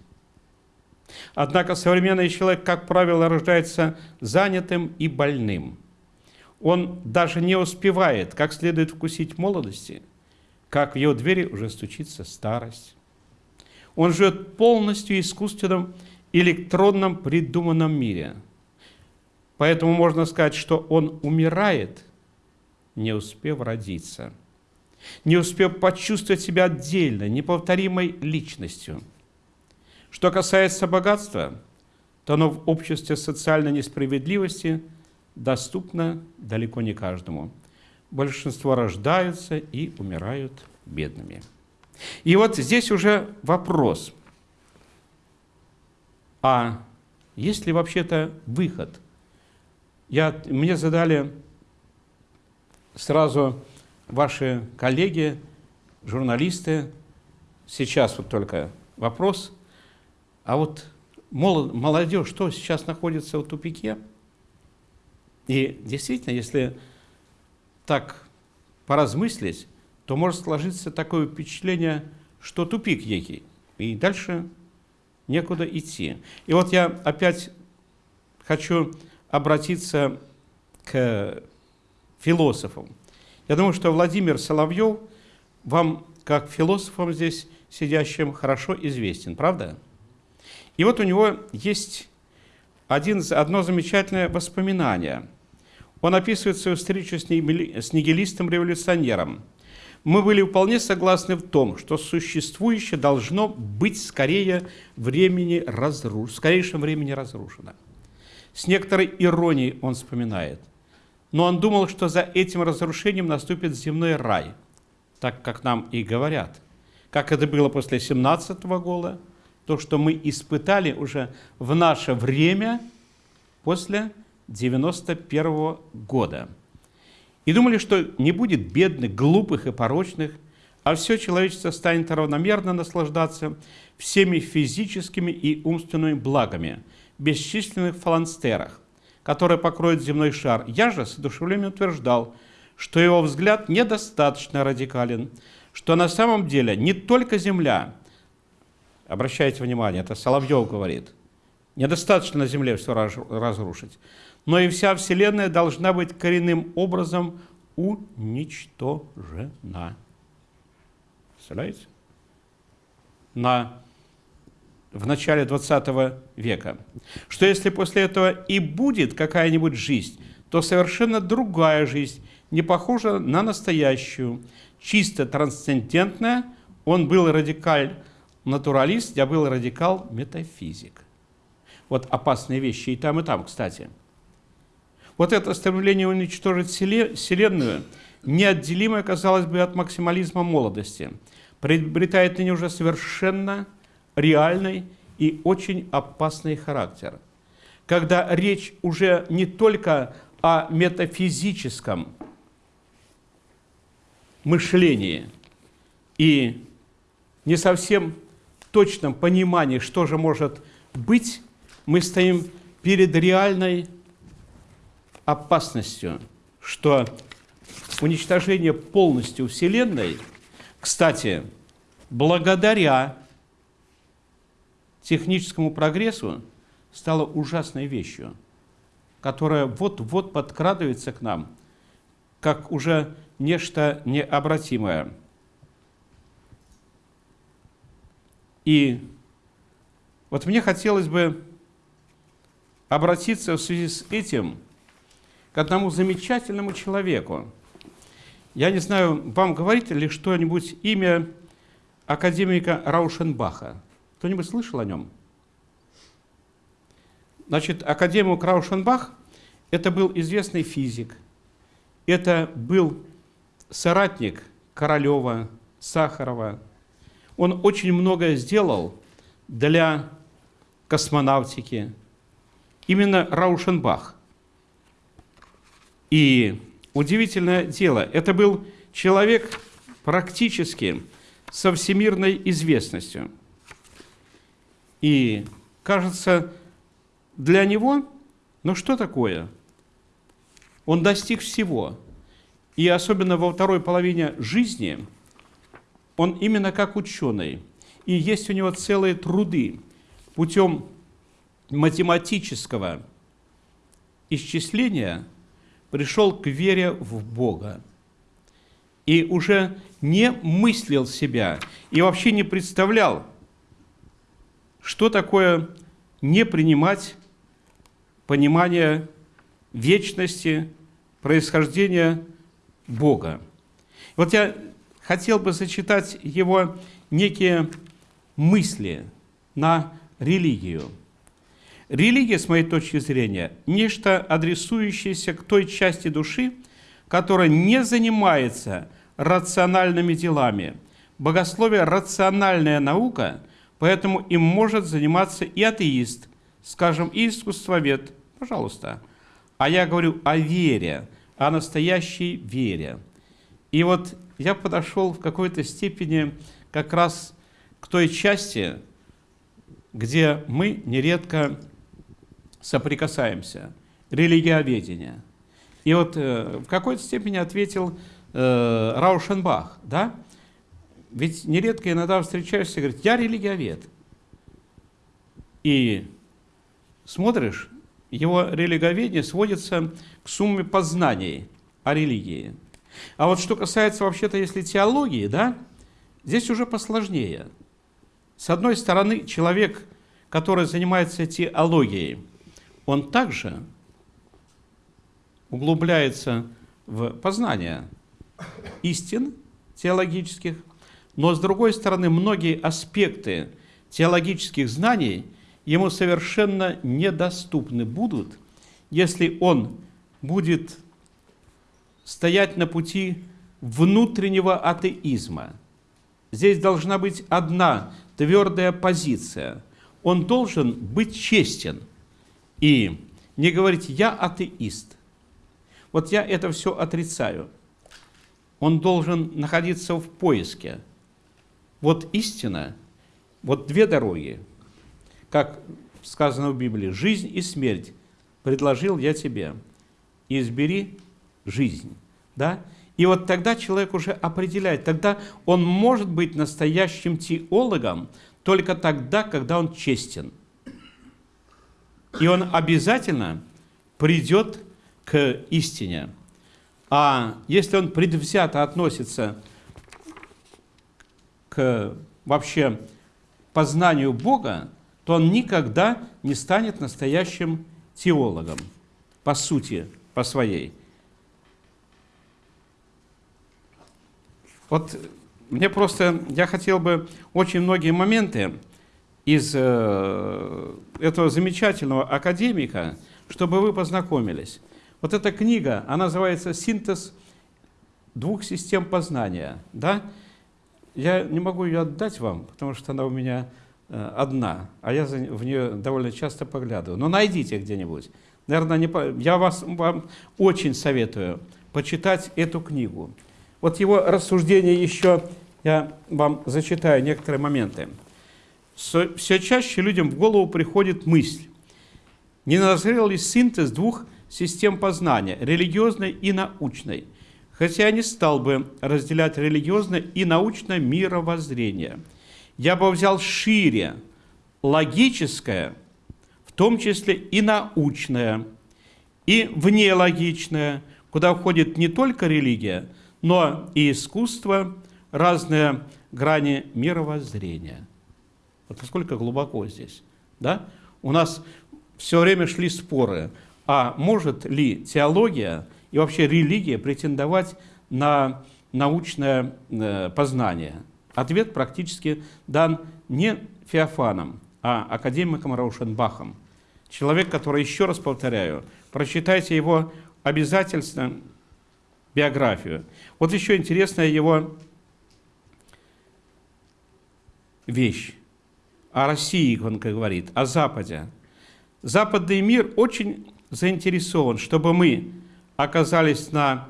Однако современный человек, как правило, рождается занятым и больным. Он даже не успевает как следует вкусить молодости, как в его двери уже стучится старость. Он живет полностью искусственном электронном придуманном мире. Поэтому можно сказать, что он умирает, не успев родиться, не успев почувствовать себя отдельно, неповторимой личностью – что касается богатства, то оно в обществе социальной несправедливости доступно далеко не каждому. Большинство рождаются и умирают бедными. И вот здесь уже вопрос, а есть ли вообще-то выход? Я, мне задали сразу ваши коллеги, журналисты, сейчас вот только вопрос – а вот молодежь, что сейчас находится в тупике, и действительно, если так поразмыслить, то может сложиться такое впечатление, что тупик некий, и дальше некуда идти. И вот я опять хочу обратиться к философам. Я думаю, что Владимир Соловьев вам, как философам здесь сидящим, хорошо известен, правда? И вот у него есть один, одно замечательное воспоминание. Он описывает свою встречу с нигилистом-революционером. Мы были вполне согласны в том, что существующее должно быть скорее времени разруш... в скорейшем времени разрушено. С некоторой иронией он вспоминает. Но он думал, что за этим разрушением наступит земной рай, так как нам и говорят. Как это было после 17 -го года, то, что мы испытали уже в наше время после 91 -го года. И думали, что не будет бедных, глупых и порочных, а все человечество станет равномерно наслаждаться всеми физическими и умственными благами, бесчисленных фаланстерах, которые покроют земной шар. Я же с одушевлением утверждал, что его взгляд недостаточно радикален, что на самом деле не только Земля, Обращайте внимание, это Соловьев говорит. Недостаточно на Земле все разрушить. Но и вся Вселенная должна быть коренным образом уничтожена. Представляете? На, в начале 20 века. Что если после этого и будет какая-нибудь жизнь, то совершенно другая жизнь, не похожа на настоящую, чисто трансцендентная, он был радикаль, натуралист, я был радикал-метафизик. Вот опасные вещи и там, и там, кстати. Вот это стремление уничтожить Вселенную, неотделимое, казалось бы, от максимализма молодости, приобретает ныне уже совершенно реальный и очень опасный характер. Когда речь уже не только о метафизическом мышлении и не совсем точном понимании, что же может быть, мы стоим перед реальной опасностью, что уничтожение полностью Вселенной, кстати, благодаря техническому прогрессу, стало ужасной вещью, которая вот-вот подкрадывается к нам, как уже нечто необратимое. И вот мне хотелось бы обратиться в связи с этим к одному замечательному человеку. Я не знаю, вам говорит ли что-нибудь имя академика Раушенбаха? Кто-нибудь слышал о нем? Значит, академик Раушенбах – это был известный физик, это был соратник Королева, Сахарова. Он очень многое сделал для космонавтики. Именно Раушенбах. И удивительное дело, это был человек практически со всемирной известностью. И кажется, для него, ну что такое? Он достиг всего. И особенно во второй половине жизни он именно как ученый. И есть у него целые труды путем математического исчисления пришел к вере в Бога. И уже не мыслил себя и вообще не представлял, что такое не принимать понимание вечности, происхождения Бога. Вот я хотел бы зачитать его некие мысли на религию. Религия, с моей точки зрения, нечто адресующееся к той части души, которая не занимается рациональными делами. Богословие – рациональная наука, поэтому им может заниматься и атеист, скажем, и искусствовед, пожалуйста. А я говорю о вере, о настоящей вере. И вот я подошел в какой-то степени как раз к той части, где мы нередко соприкасаемся, религиоведение. И вот э, в какой-то степени ответил э, Раушенбах, да? Ведь нередко иногда встречаешься и говорит, я религиовед. И смотришь, его религоведение сводится к сумме познаний о религии. А вот что касается вообще-то, если теологии, да, здесь уже посложнее. С одной стороны, человек, который занимается теологией, он также углубляется в познание истин теологических, но с другой стороны, многие аспекты теологических знаний ему совершенно недоступны будут, если он будет стоять на пути внутреннего атеизма. Здесь должна быть одна твердая позиция. Он должен быть честен и не говорить «я атеист». Вот я это все отрицаю. Он должен находиться в поиске. Вот истина, вот две дороги, как сказано в Библии, жизнь и смерть предложил я тебе, избери жизнь. Да? И вот тогда человек уже определяет, тогда он может быть настоящим теологом только тогда, когда он честен. И он обязательно придет к истине. А если он предвзято относится к вообще познанию Бога, то он никогда не станет настоящим теологом, по сути, по своей. Вот мне просто, я хотел бы очень многие моменты из э, этого замечательного академика, чтобы вы познакомились. Вот эта книга, она называется «Синтез двух систем познания». Да? Я не могу ее отдать вам, потому что она у меня э, одна, а я в нее довольно часто поглядываю. Но найдите где-нибудь. Наверное, не, я вас, вам очень советую почитать эту книгу. Вот его рассуждение еще, я вам зачитаю некоторые моменты. Все чаще людям в голову приходит мысль, не назрел ли синтез двух систем познания, религиозной и научной, хотя я не стал бы разделять религиозное и научное мировоззрение. Я бы взял шире логическое, в том числе и научное, и внелогичное, куда входит не только религия, но и искусство, разные грани мировоззрения. Вот насколько глубоко здесь. Да? У нас все время шли споры, а может ли теология и вообще религия претендовать на научное э, познание? Ответ практически дан не Феофаном, а академиком Раушенбахом. Человек, который, еще раз повторяю, прочитайте его обязательно биографию. Вот еще интересная его вещь о России, он говорит, о Западе. Западный мир очень заинтересован, чтобы мы оказались на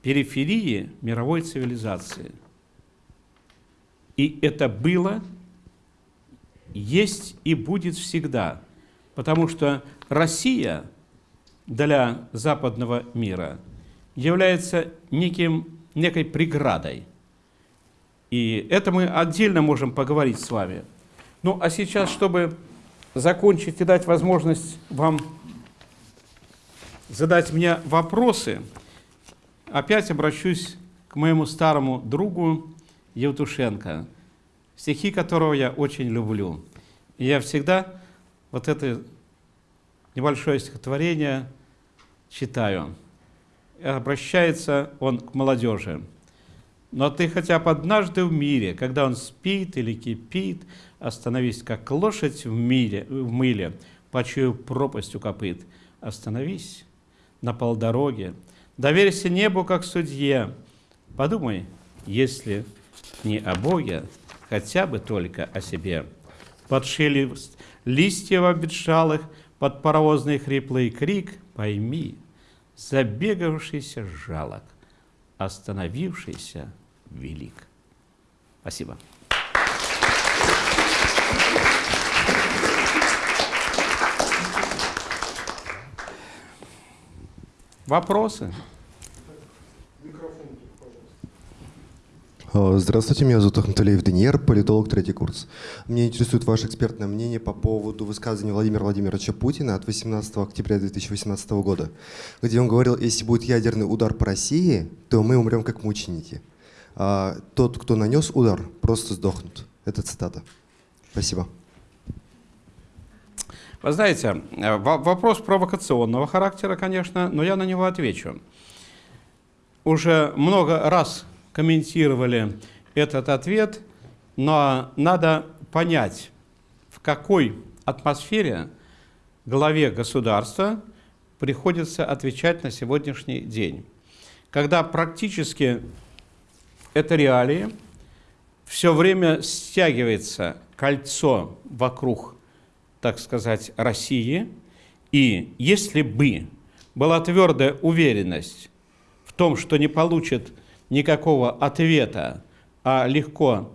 периферии мировой цивилизации. И это было, есть и будет всегда. Потому что Россия для западного мира является неким, некой преградой. И это мы отдельно можем поговорить с вами. Ну, а сейчас, чтобы закончить и дать возможность вам задать мне вопросы, опять обращусь к моему старому другу Евтушенко, стихи которого я очень люблю. И я всегда вот это небольшое стихотворение читаю. Обращается он к молодежи. Но ты хотя бы однажды в мире, когда он спит или кипит, остановись, как лошадь в, миле, в мыле, почуяв пропасть у копыт. Остановись на полдороге, доверься небу, как судье. Подумай, если не о Боге, хотя бы только о себе. Под шелест листьев обветшалых, под паровозный хриплый крик, пойми, забегавшийся жалок, остановившийся велик. Спасибо. Вопросы? Здравствуйте, меня зовут Ахматалиев Деньер, политолог, третий курс. Меня интересует ваше экспертное мнение по поводу высказывания Владимира Владимировича Путина от 18 октября 2018 года, где он говорил, если будет ядерный удар по России, то мы умрем как мученики. А тот, кто нанес удар, просто сдохнут. Это цитата. Спасибо. Вы знаете, э, вопрос провокационного характера, конечно, но я на него отвечу. Уже много раз комментировали этот ответ, но надо понять, в какой атмосфере главе государства приходится отвечать на сегодняшний день. Когда практически это реалии, все время стягивается кольцо вокруг так сказать, России. И если бы была твердая уверенность в том, что не получит никакого ответа, а легко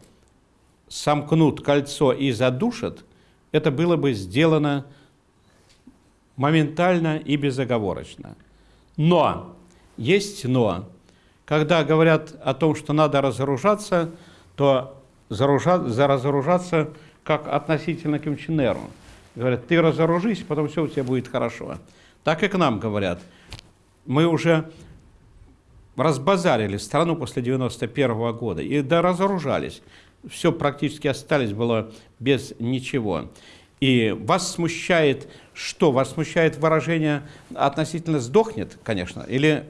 сомкнут кольцо и задушат, это было бы сделано моментально и безоговорочно. Но, есть но, когда говорят о том, что надо разоружаться, то разоружаться как относительно к Кимченеру – Говорят, ты разоружись, потом все у тебя будет хорошо. Так и к нам говорят. Мы уже разбазарили страну после 91 -го года и да разоружались. Все практически остались было без ничего. И вас смущает что? Вас смущает выражение относительно «сдохнет», конечно, или,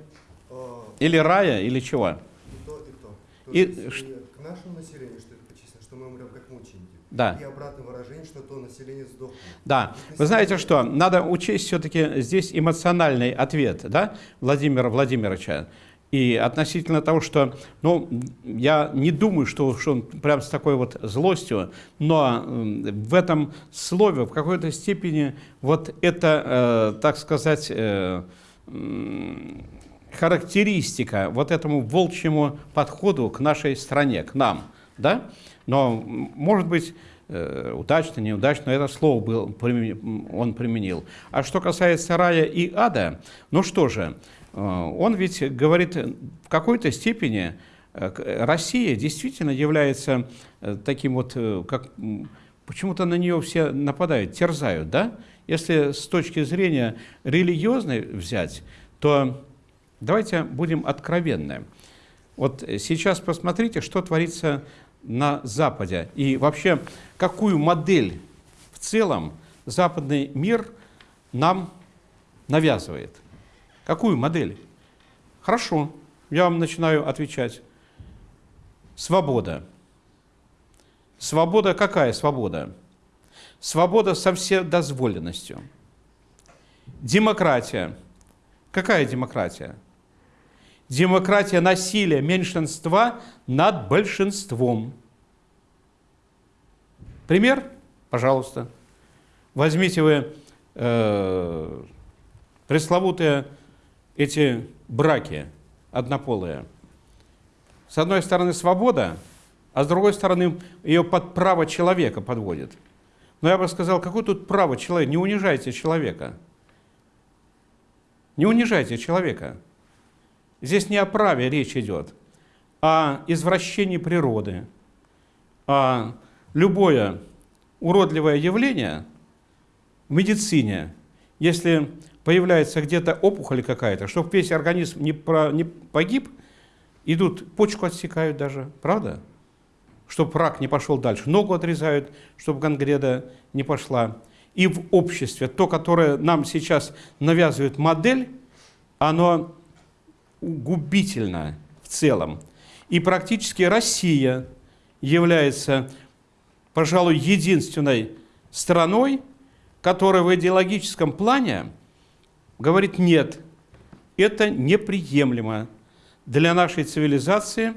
или рая, или чего? И то, и то. то и, есть, к нашему населению, что это почистено, что мы умрем как мученики. Да. И обратное выражение, что то население сдохнет. Да. Вы знаете что, надо учесть все-таки здесь эмоциональный ответ да, Владимира Владимировича. И относительно того, что, ну, я не думаю, что, что он прям с такой вот злостью, но в этом слове в какой-то степени вот это, э, так сказать, э, характеристика вот этому волчьему подходу к нашей стране, к нам, да? Но, может быть, э, удачно, неудачно, это слово был, он применил. А что касается рая и ада, ну что же, он ведь говорит в какой-то степени, э, Россия действительно является э, таким вот, э, как почему-то на нее все нападают, терзают, да? Если с точки зрения религиозной взять, то давайте будем откровенны. Вот сейчас посмотрите, что творится на Западе. И вообще, какую модель в целом западный мир нам навязывает. Какую модель? Хорошо, я вам начинаю отвечать. Свобода. Свобода какая свобода? Свобода со вседозволенностью. Демократия. Какая демократия? Демократия насилия меньшинства над большинством. Пример? Пожалуйста. Возьмите вы э, пресловутые эти браки однополые. С одной стороны свобода, а с другой стороны ее под право человека подводит. Но я бы сказал, какое тут право человека? Не унижайте человека. Не унижайте человека. Здесь не о праве речь идет, а извращении природы. А любое уродливое явление в медицине, если появляется где-то опухоль какая-то, чтобы весь организм не, про- не погиб, идут, почку отсекают даже, правда? Чтобы рак не пошел дальше. Ногу отрезают, чтобы гангреда не пошла. И в обществе то, которое нам сейчас навязывает модель, оно губительно в целом. И практически Россия является, пожалуй, единственной страной, которая в идеологическом плане говорит нет, это неприемлемо для нашей цивилизации,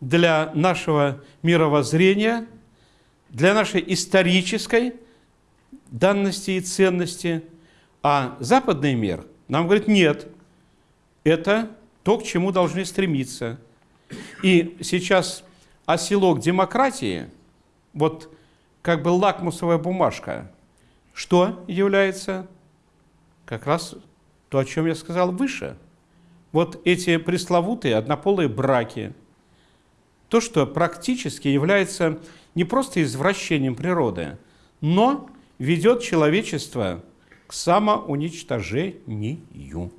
для нашего мировоззрения, для нашей исторической данности и ценности. А западный мир нам говорит нет, это то, к чему должны стремиться. И сейчас оселок демократии, вот как бы лакмусовая бумажка, что является как раз то, о чем я сказал выше. Вот эти пресловутые однополые браки, то, что практически является не просто извращением природы, но ведет человечество к самоуничтожению.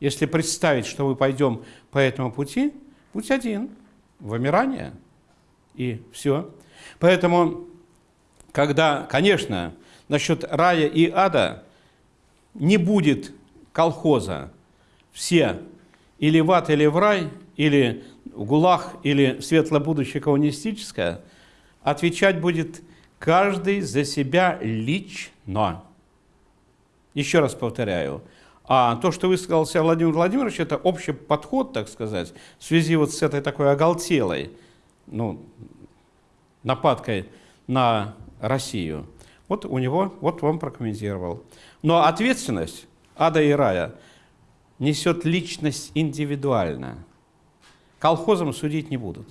Если представить, что мы пойдем по этому пути, путь один – вымирание. И все. Поэтому, когда, конечно, насчет рая и ада не будет колхоза, все или в ад, или в рай, или в ГУЛАГ, или светлое будущее коммунистическое, отвечать будет каждый за себя лично. Еще раз повторяю, а то, что высказался Владимир Владимирович, это общий подход, так сказать, в связи вот с этой такой оголтелой ну, нападкой на Россию. Вот у него, вот он прокомментировал. Но ответственность ада и рая несет личность индивидуально. Колхозом судить не будут.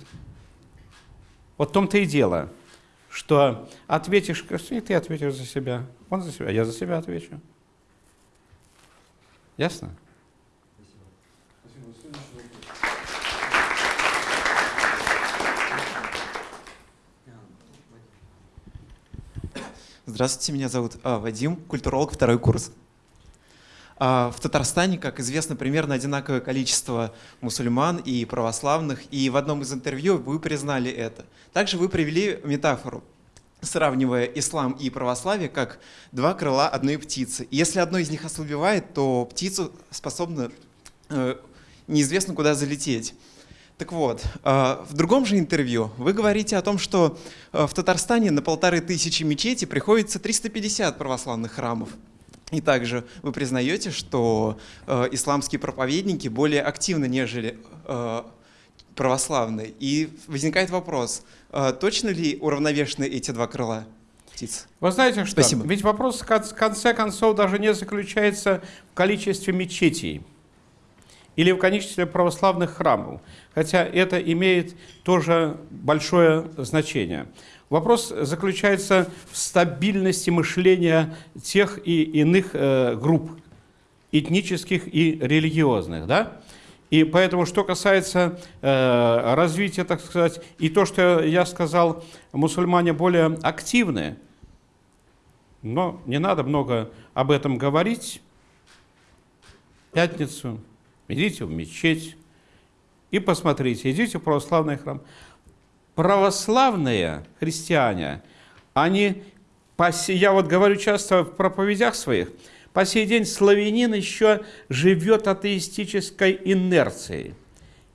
Вот в том-то и дело, что ответишь, и ты ответишь за себя, он за себя, я за себя отвечу. Ясно? Здравствуйте, меня зовут а, Вадим, культуролог, второй курс. А, в Татарстане, как известно, примерно одинаковое количество мусульман и православных, и в одном из интервью вы признали это. Также вы привели метафору, сравнивая ислам и православие как два крыла одной птицы. Если одно из них ослабевает, то птицу способна э, неизвестно куда залететь. Так вот, э, в другом же интервью вы говорите о том, что э, в Татарстане на полторы тысячи мечетей приходится 350 православных храмов. И также вы признаете, что э, исламские проповедники более активны, нежели православные. И возникает вопрос, точно ли уравновешены эти два крыла птиц? Вы знаете что? Спасибо. Ведь вопрос в конце концов даже не заключается в количестве мечетей. или в количестве православных храмов, хотя это имеет тоже большое значение. Вопрос заключается в стабильности мышления тех и иных э, групп, этнических и религиозных. Да? И поэтому, что касается э, развития, так сказать, и то, что я сказал, мусульмане более активны, но не надо много об этом говорить. Пятницу идите в мечеть и посмотрите, идите в православный храм. Православные христиане, они, я вот говорю часто в проповедях своих, по сей день славянин еще живет атеистической инерцией.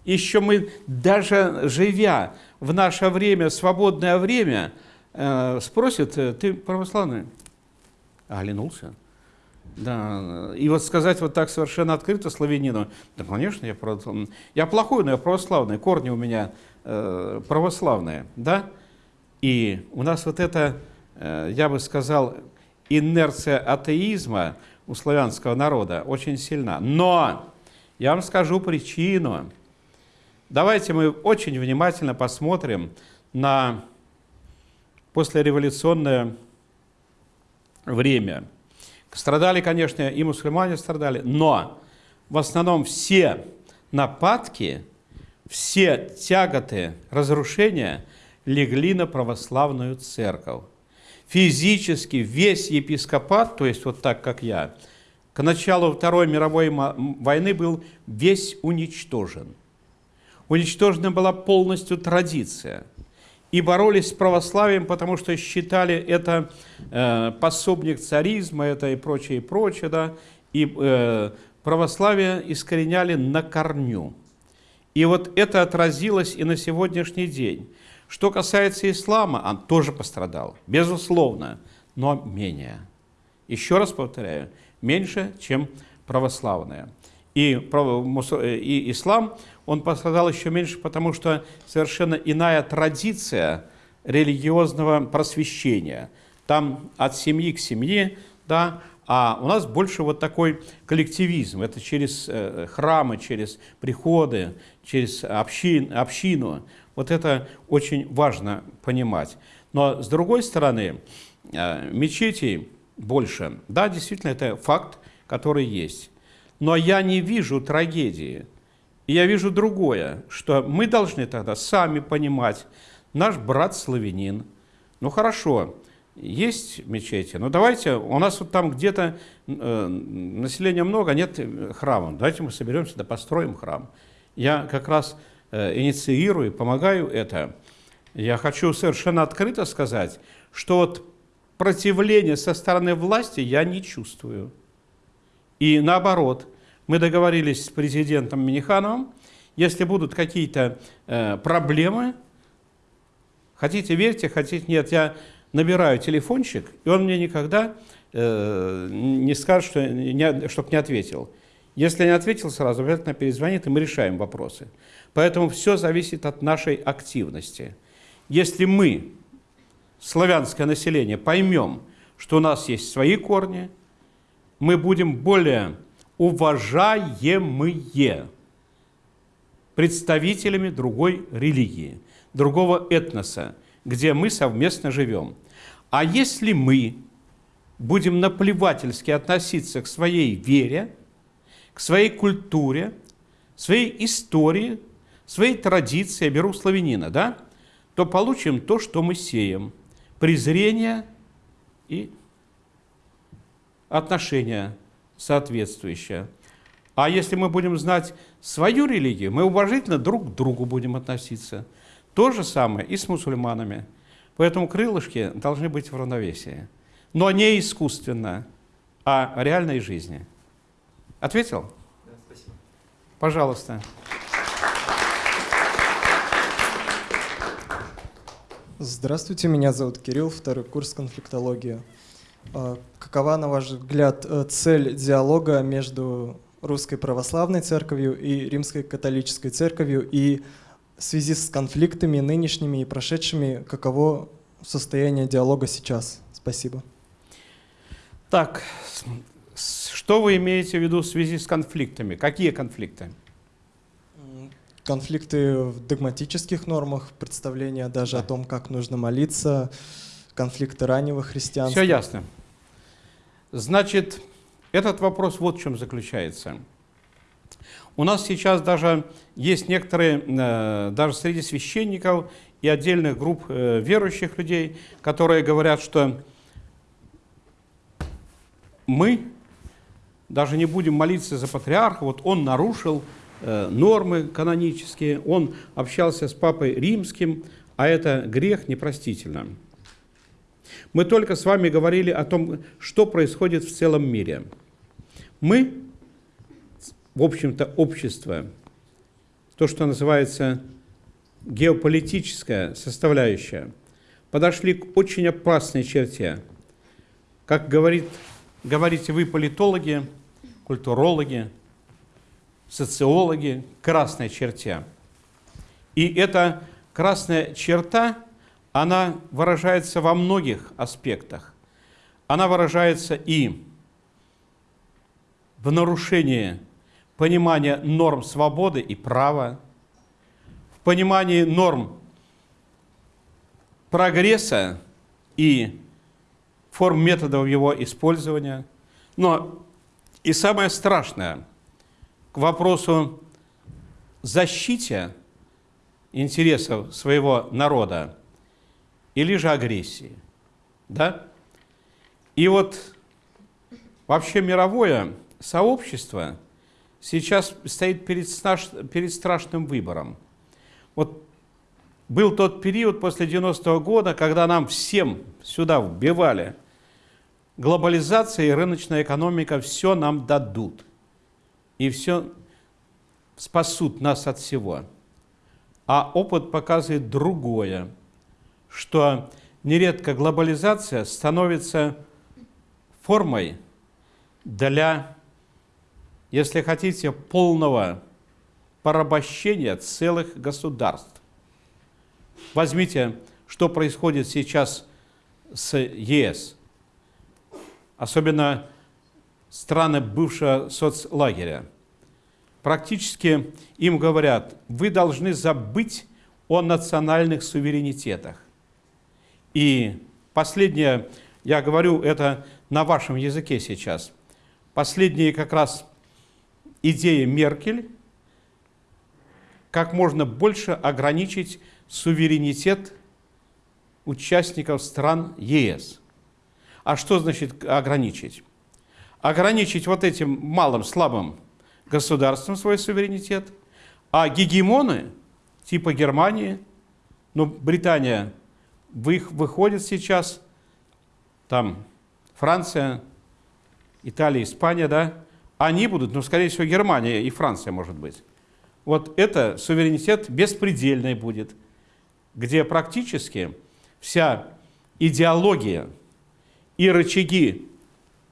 Еще мы, даже живя в наше время, свободное время, э, спросят, «Э, ты православный? А, оглянулся. Да, и вот сказать вот так совершенно открыто славянину, да, конечно, я, я плохой, но я православный, корни у меня э, православные, да? И у нас вот это, э, я бы сказал, инерция атеизма у славянского народа очень сильна. Но я вам скажу причину. Давайте мы очень внимательно посмотрим на послереволюционное время. Страдали, конечно, и мусульмане страдали, но в основном все нападки, все тяготы, разрушения легли на православную церковь. Физически весь епископат, то есть вот так, как я, к началу Второй мировой войны был весь уничтожен. Уничтожена была полностью традиция – и боролись с православием, потому что считали это э, пособник царизма, это и прочее, и прочее, да, и э, православие искореняли на корню. И вот это отразилось и на сегодняшний день. Что касается ислама, он тоже пострадал, безусловно, но менее. Еще раз повторяю, меньше, чем православное. И, и ислам он пострадал еще меньше, потому что совершенно иная традиция религиозного просвещения. Там от семьи к семье, да, а у нас больше вот такой коллективизм. Это через э, храмы, через приходы, через общин, общину. Вот это очень важно понимать. Но с другой стороны, э, мечетей больше. Да, действительно, это факт, который есть. Но я не вижу трагедии и я вижу другое, что мы должны тогда сами понимать, наш брат славянин, ну хорошо, есть мечети, но давайте, у нас вот там где-то э, населения много, нет храма, давайте мы соберемся, да построим храм. Я как раз э, инициирую, помогаю это. Я хочу совершенно открыто сказать, что вот противление со стороны власти я не чувствую. И наоборот – мы договорились с президентом Минихановым, если будут какие-то э, проблемы, хотите верьте, хотите нет, я набираю телефончик, и он мне никогда э, не скажет, что не, чтобы не ответил. Если не ответил сразу, обязательно перезвонит, и мы решаем вопросы. Поэтому все зависит от нашей активности. Если мы, славянское население, поймем, что у нас есть свои корни, мы будем более уважаемые представителями другой религии, другого этноса, где мы совместно живем. А если мы будем наплевательски относиться к своей вере, к своей культуре, своей истории, своей традиции, я беру славянина, да, то получим то, что мы сеем. Презрение и отношения соответствующее. А если мы будем знать свою религию, мы уважительно друг к другу будем относиться. То же самое и с мусульманами. Поэтому крылышки должны быть в равновесии. Но не искусственно, а реальной жизни. Ответил? Да, спасибо. Пожалуйста. Здравствуйте, меня зовут Кирилл, второй курс конфликтологии. А, какова, на ваш взгляд, э, цель диалога между Русской Православной Церковью и Римской Католической Церковью и в связи с конфликтами нынешними и прошедшими, каково состояние диалога сейчас? Спасибо. Так, что вы имеете в виду в связи с конфликтами? Какие конфликты? Конфликты в догматических нормах, представления даже о том, как нужно молиться, конфликты раннего христианства. Все ясно. Значит, этот вопрос вот в чем заключается. У нас сейчас даже есть некоторые, э, даже среди священников и отдельных групп э, верующих людей, которые говорят, что мы даже не будем молиться за патриарха, вот он нарушил э, нормы канонические, он общался с папой римским, а это грех непростительно. Мы только с вами говорили о том, что происходит в целом мире. Мы, в общем-то, общество, то, что называется геополитическая составляющая, подошли к очень опасной черте. Как говорит, говорите вы, политологи, культурологи, социологи, красной черте. И эта красная черта, она выражается во многих аспектах. Она выражается и в нарушении понимания норм свободы и права, в понимании норм прогресса и форм методов его использования. Но и самое страшное, к вопросу защите интересов своего народа или же агрессии. Да? И вот вообще мировое сообщество сейчас стоит перед, перед страшным выбором. Вот был тот период после 90-го года, когда нам всем сюда вбивали – глобализация и рыночная экономика все нам дадут. И все спасут нас от всего. А опыт показывает другое, что нередко глобализация становится формой для, если хотите, полного порабощения целых государств. Возьмите, что происходит сейчас с ЕС – особенно страны бывшего соцлагеря. Практически им говорят, вы должны забыть о национальных суверенитетах. И последнее, я говорю это на вашем языке сейчас, последние как раз идеи Меркель, как можно больше ограничить суверенитет участников стран ЕС. А что значит ограничить? Ограничить вот этим малым, слабым государством свой суверенитет, а гегемоны типа Германии, ну, Британия выходит сейчас, там Франция, Италия, Испания, да, они будут, ну, скорее всего, Германия и Франция, может быть. Вот это суверенитет беспредельный будет, где практически вся идеология и рычаги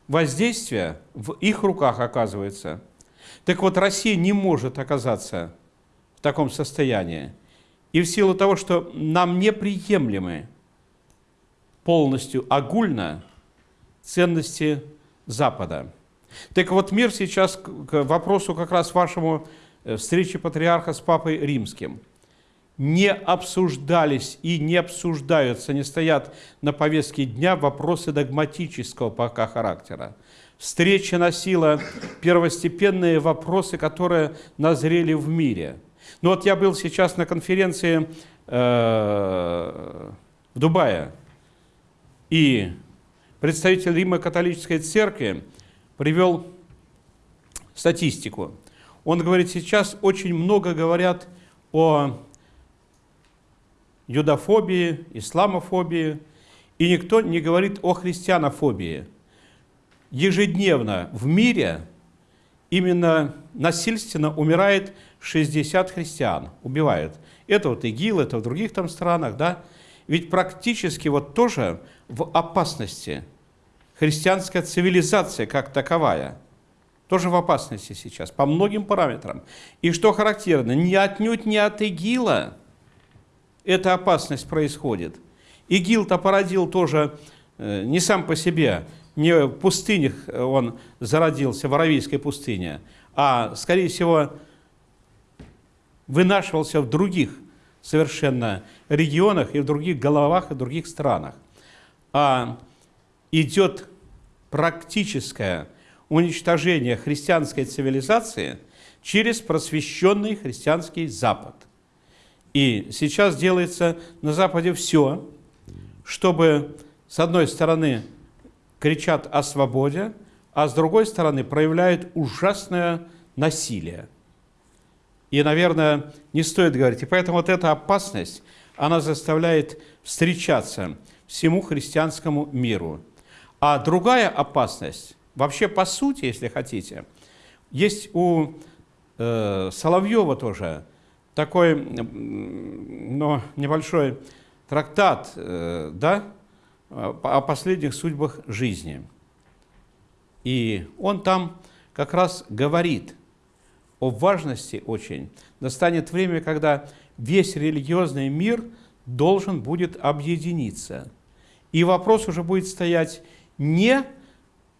воздействия в их руках оказываются. Так вот, Россия не может оказаться в таком состоянии. И в силу того, что нам неприемлемы полностью огульно ценности Запада. Так вот, мир сейчас к вопросу как раз вашему э, встречи патриарха с Папой Римским – не обсуждались и не обсуждаются, не стоят на повестке дня вопросы догматического пока характера. Встреча носила первостепенные вопросы, которые назрели в мире. Ну вот я был сейчас на конференции э, в Дубае, и представитель Рима католической церкви привел статистику. Он говорит, сейчас очень много говорят о юдофобии, исламофобии, и никто не говорит о христианофобии. Ежедневно в мире именно насильственно умирает 60 христиан, убивают. Это вот ИГИЛ, это в других там странах, да. Ведь практически вот тоже в опасности христианская цивилизация как таковая, тоже в опасности сейчас, по многим параметрам. И что характерно, не отнюдь не от ИГИЛа, эта опасность происходит. ИГИЛ-то породил тоже э, не сам по себе, не в пустынях он зародился, в Аравийской пустыне, а, скорее всего, вынашивался в других совершенно регионах и в других головах и в других странах. А идет практическое уничтожение христианской цивилизации через просвещенный христианский Запад. И сейчас делается на Западе все, чтобы, с одной стороны, кричат о свободе, а с другой стороны, проявляют ужасное насилие. И, наверное, не стоит говорить. И поэтому вот эта опасность, она заставляет встречаться всему христианскому миру. А другая опасность, вообще по сути, если хотите, есть у э, Соловьева тоже такой ну, небольшой трактат э, да, о последних судьбах жизни. И он там как раз говорит о важности очень. Настанет время, когда весь религиозный мир должен будет объединиться. И вопрос уже будет стоять не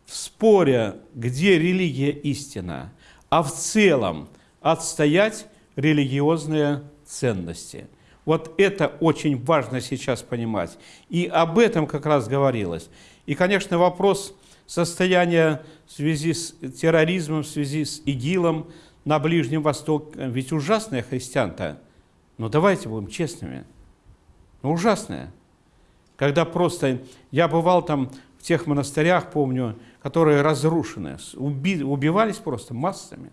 в споре, где религия истина, а в целом отстоять религиозные ценности. Вот это очень важно сейчас понимать. И об этом как раз говорилось. И, конечно, вопрос состояния в связи с терроризмом, в связи с ИГИЛом на Ближнем Востоке, ведь ужасное христиан-то, но давайте будем честными, ну, ужасное. Когда просто, я бывал там в тех монастырях, помню, которые разрушены, уби, убивались просто массами.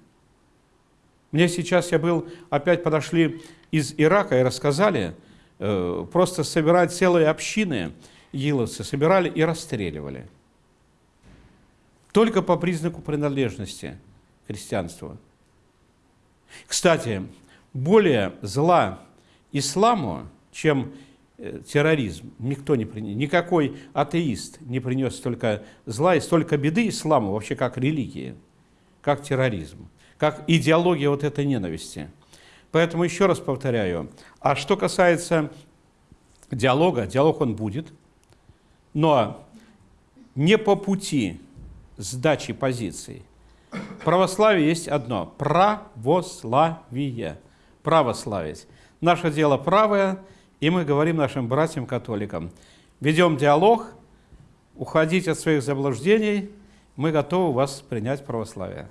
Мне сейчас, я был, опять подошли из Ирака и рассказали, э, просто собирать целые общины, иловцы собирали и расстреливали. Только по признаку принадлежности к христианству. Кстати, более зла исламу, чем э, терроризм, никто не принес, никакой атеист не принес столько зла и столько беды исламу, вообще как религии, как терроризм как идеология вот этой ненависти. Поэтому еще раз повторяю, а что касается диалога, диалог он будет, но не по пути сдачи позиций. Православие есть одно – православие, православить. Наше дело правое, и мы говорим нашим братьям-католикам, ведем диалог, уходить от своих заблуждений, мы готовы вас принять православие.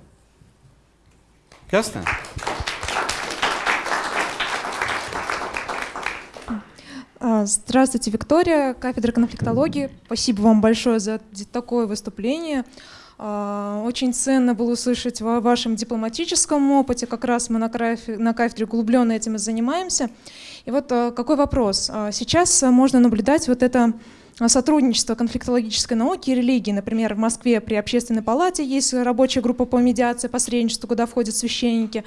Ясно? А, здравствуйте, Виктория, кафедра конфликтологии. Спасибо вам большое за такое выступление. А, очень ценно было услышать о вашем дипломатическом опыте. Как раз мы на кафедре углубленно этим и занимаемся. И вот а, какой вопрос. Сейчас можно наблюдать вот это сотрудничество конфликтологической науки и религии. Например, в Москве при общественной палате есть рабочая группа по медиации, посредничеству, куда входят священники.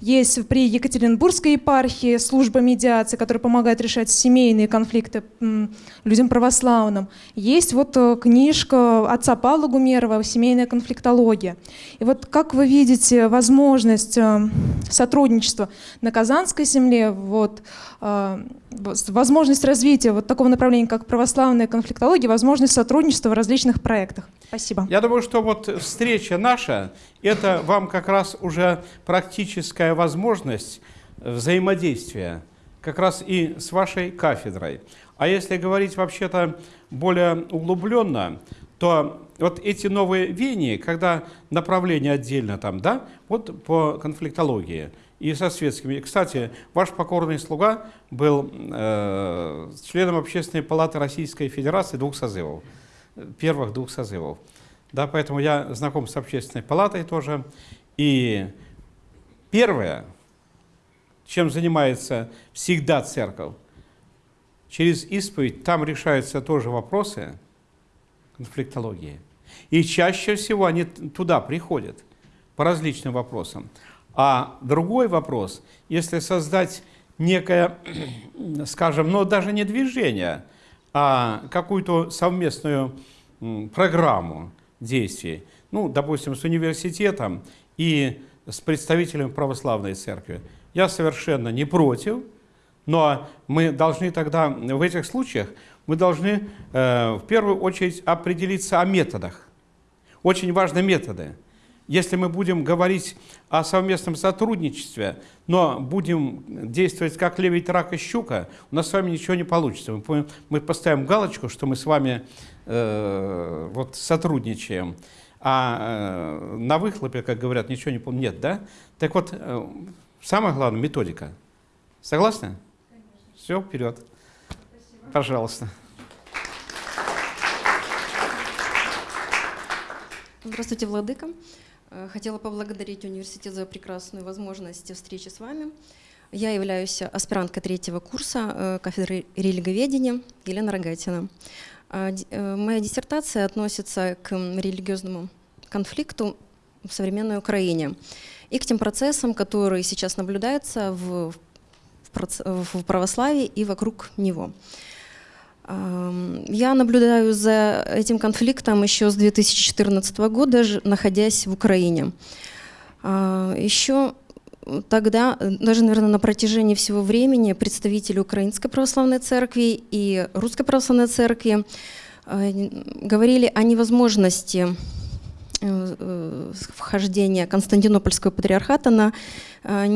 Есть при Екатеринбургской епархии служба медиации, которая помогает решать семейные конфликты людям православным. Есть вот э, книжка отца Павла Гумерова «Семейная конфликтология». И вот как вы видите возможность э, сотрудничества на Казанской земле, вот, возможность развития вот такого направления, как православная конфликтология, возможность сотрудничества в различных проектах? Спасибо. Я думаю, что вот встреча наша, это вам как раз уже практическая возможность взаимодействия, как раз и с вашей кафедрой. А если говорить вообще-то более углубленно, то вот эти новые веяния, когда направление отдельно там, да, вот по конфликтологии и со светскими. Кстати, ваш покорный слуга был э, членом Общественной палаты Российской Федерации двух созывов первых двух созывов. Да, поэтому я знаком с общественной палатой тоже. И первое, чем занимается всегда церковь, через исповедь там решаются тоже вопросы конфликтологии. И чаще всего они туда приходят по различным вопросам. А другой вопрос, если создать некое, скажем, ну даже не движение, а какую-то совместную программу действий, ну, допустим, с университетом и с представителями православной церкви. Я совершенно не против, но мы должны тогда в этих случаях мы должны э, в первую очередь определиться о методах. Очень важны методы. Если мы будем говорить о совместном сотрудничестве, но будем действовать как левить рак и щука, у нас с вами ничего не получится. Мы, мы поставим галочку, что мы с вами э, вот сотрудничаем, а э, на выхлопе, как говорят, ничего не пом- нет, да? Так вот, э, самое главное методика. Согласны? Все, вперед. Пожалуйста. Здравствуйте, Владыка. Э, Хотела поблагодарить университет за прекрасную возможность встречи с вами. Я являюсь аспиранткой третьего курса э, кафедры религоведения Елена Рогатина. А, э, Моя диссертация относится к религиозному конфликту в современной Украине и к тем процессам, которые сейчас наблюдаются в, в православии и вокруг него. Я наблюдаю за этим конфликтом еще с 2014 года, находясь в Украине. А, Еще тогда, даже, наверное, на протяжении всего времени представители Украинской Православной Церкви и Русской Православной Церкви э, говорили о невозможности э, э, вхождения Константинопольского патриархата на, э,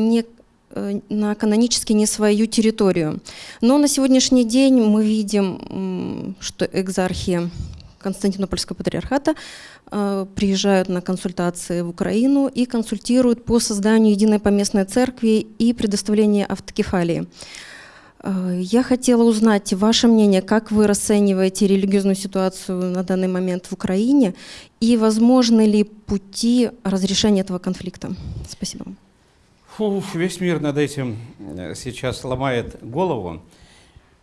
на канонически не свою территорию. Но на сегодняшний день мы видим, что экзархи Константинопольского патриархата э, приезжают на консультации в Украину и консультируют по созданию единой поместной церкви и предоставлению автокефалии. Э, Я хотела узнать ваше мнение, как вы расцениваете религиозную ситуацию на данный момент в Украине и возможны ли пути разрешения этого конфликта? Спасибо вам. Фу, весь мир над этим э, сейчас ломает голову.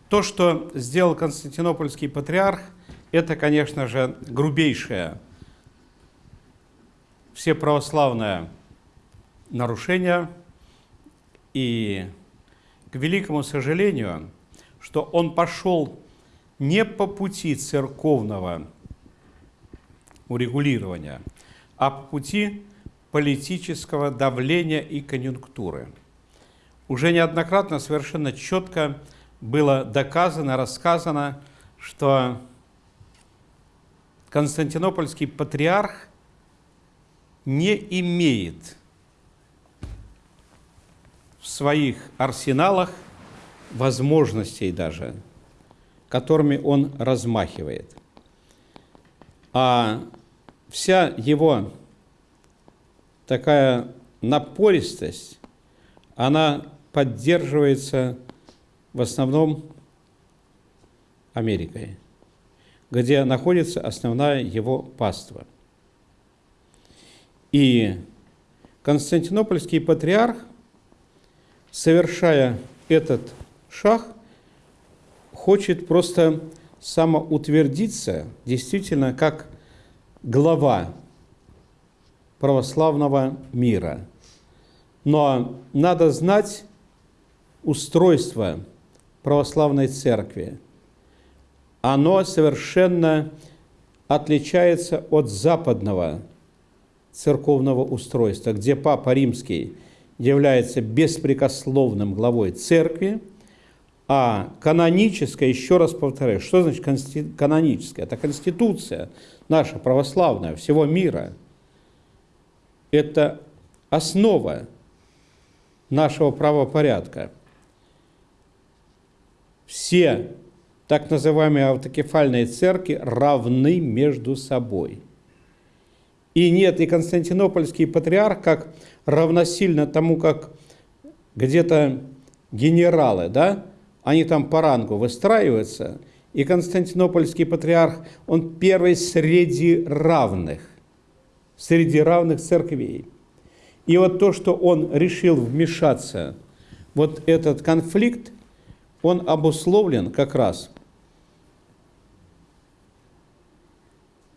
То, что сделал Константинопольский патриарх, это, конечно же, грубейшее всеправославное нарушение. И, к великому сожалению, что он пошел не по пути церковного урегулирования, а по пути политического давления и конъюнктуры. Уже неоднократно совершенно четко было доказано, рассказано, что Константинопольский патриарх не имеет в своих арсеналах возможностей даже, которыми он размахивает. А вся его такая напористость, она поддерживается в основном Америкой, где находится основная его паства. И Константинопольский патриарх, совершая этот шаг, хочет просто самоутвердиться действительно как глава православного мира. Но надо знать устройство православной церкви. Оно совершенно отличается от западного церковного устройства, где Папа Римский является беспрекословным главой церкви, а каноническая, еще раз повторяю, что значит каноническая? Это конституция наша православная всего мира. Это основа нашего правопорядка. Все так называемые автокефальные церкви равны между собой. И нет, и Константинопольский патриарх, как равносильно тому, как где-то генералы, да, они там по рангу выстраиваются, и Константинопольский патриарх, он первый среди равных, среди равных церквей. И вот то, что он решил вмешаться, вот этот конфликт, он обусловлен как раз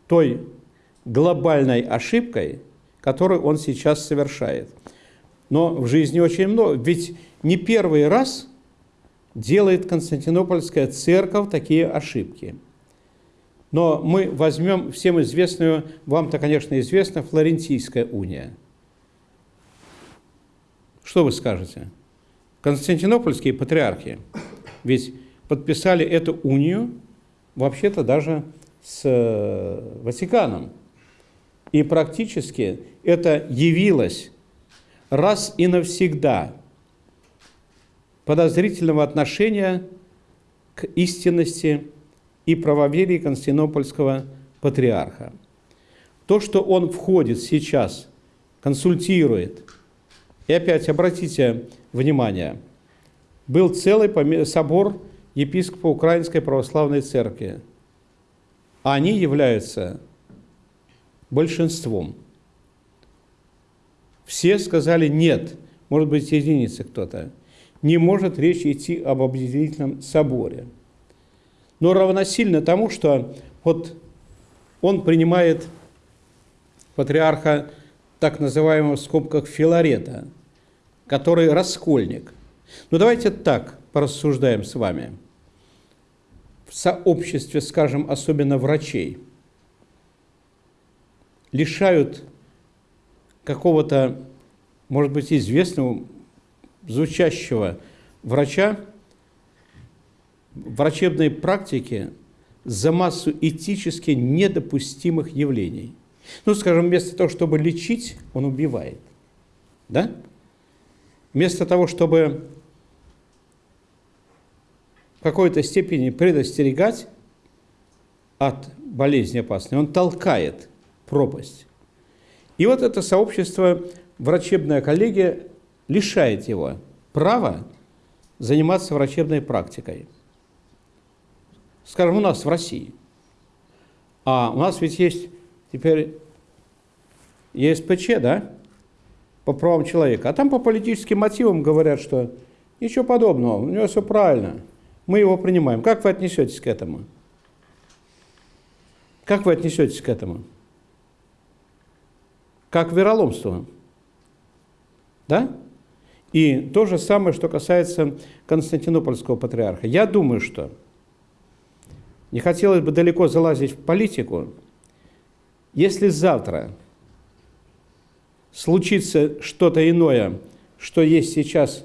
той глобальной ошибкой, которую он сейчас совершает. Но в жизни очень много. Ведь не первый раз делает Константинопольская церковь такие ошибки. Но мы возьмем всем известную, вам-то, конечно, известна Флорентийская уния. Что вы скажете? Константинопольские патриархи ведь подписали эту унию вообще-то даже с э, Ватиканом. И практически это явилось раз и навсегда подозрительного отношения к истинности и правоверии Константинопольского патриарха. То, что он входит сейчас, консультирует, и опять обратите внимание, был целый собор епископа Украинской Православной Церкви. Они являются большинством. Все сказали нет, может быть, единицы кто-то. Не может речь идти об объединительном соборе. Но равносильно тому, что вот он принимает патриарха так называемого в скобках Филарета, который раскольник. Ну давайте так порассуждаем с вами. В сообществе, скажем, особенно врачей, лишают какого-то, может быть, известного, звучащего врача врачебной практики за массу этически недопустимых явлений. Ну, скажем, вместо того, чтобы лечить, он убивает. Да? Вместо того, чтобы в какой-то степени предостерегать от болезни опасной, он толкает пропасть. И вот это сообщество, врачебная коллегия, лишает его права заниматься врачебной практикой скажем, у нас в России. А у нас ведь есть теперь ЕСПЧ, да, по правам человека. А там по политическим мотивам говорят, что ничего подобного, у него все правильно, мы его принимаем. Как вы отнесетесь к этому? Как вы отнесетесь к этому? Как к вероломству. Да? И то же самое, что касается Константинопольского патриарха. Я думаю, что не хотелось бы далеко залазить в политику. Если завтра случится что-то иное, что есть сейчас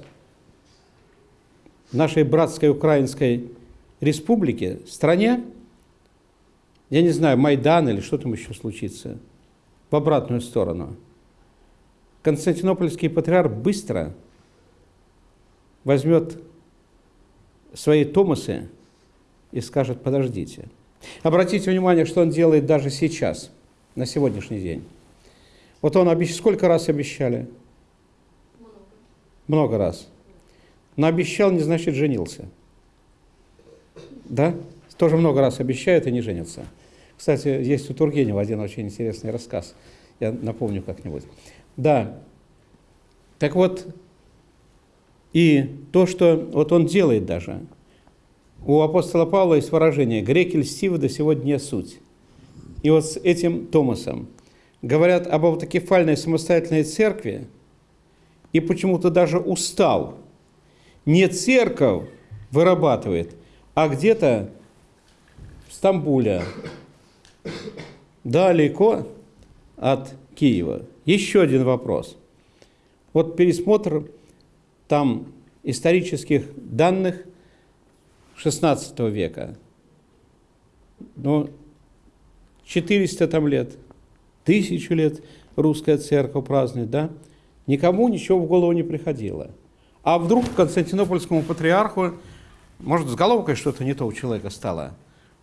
в нашей братской украинской республике, стране, я не знаю, Майдан или что там еще случится, в обратную сторону, Константинопольский патриарх быстро возьмет свои томасы и скажет, подождите. Обратите внимание, что он делает даже сейчас, на сегодняшний день. Вот он обещ... сколько раз обещали? Много. Много раз. Но обещал не значит женился. Да? Тоже много раз обещают и не женятся. Кстати, есть у Тургенева один очень интересный рассказ. Я напомню как-нибудь. Да. Так вот, и то, что вот он делает даже – у апостола Павла есть выражение «греки льстивы до сегодня суть». И вот с этим Томасом говорят об автокефальной самостоятельной церкви, и почему-то даже устал. Не церковь вырабатывает, а где-то в Стамбуле, далеко от Киева. Еще один вопрос. Вот пересмотр там исторических данных – XVI века. Ну, 400 там лет, тысячу лет русская церковь празднует, да? Никому ничего в голову не приходило. А вдруг Константинопольскому патриарху, может, с головкой что-то не то у человека стало.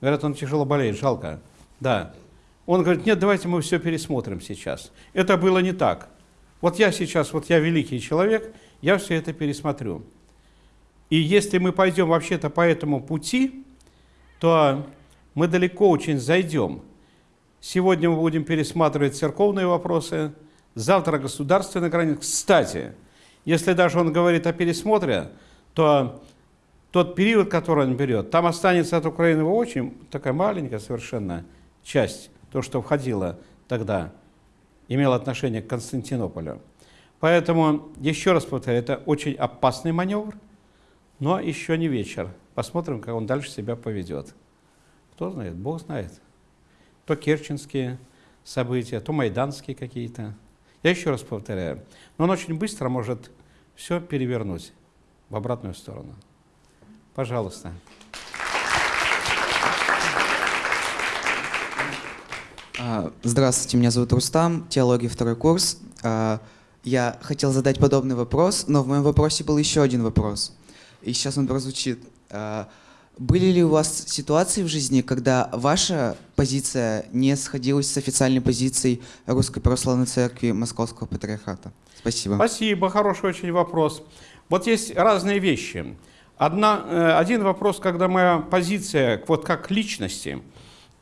Говорят, он тяжело болеет, жалко. Да. Он говорит, нет, давайте мы все пересмотрим сейчас. Это было не так. Вот я сейчас, вот я великий человек, я все это пересмотрю. И если мы пойдем вообще-то по этому пути, то мы далеко очень зайдем. Сегодня мы будем пересматривать церковные вопросы, завтра государственные границы. Кстати, если даже он говорит о пересмотре, то тот период, который он берет, там останется от Украины очень такая маленькая совершенно часть, то, что входило тогда, имело отношение к Константинополю. Поэтому, еще раз повторяю, это очень опасный маневр, но еще не вечер. Посмотрим, как он дальше себя поведет. Кто знает? Бог знает. То керченские события, то майданские какие-то. Я еще раз повторяю. Но он очень быстро может все перевернуть в обратную сторону. Пожалуйста. А, Здравствуйте, меня зовут Рустам, теология второй курс. А, Я хотел задать подобный вопрос, но в моем вопросе был еще один вопрос. И сейчас он прозвучит. А, Были ли у вас ситуации в жизни, когда ваша позиция не сходилась с официальной позицией Русской Православной Церкви Московского Патриархата? Спасибо. Спасибо, хороший очень вопрос. Вот есть разные вещи. Одна, э, один вопрос, когда моя позиция вот как личности,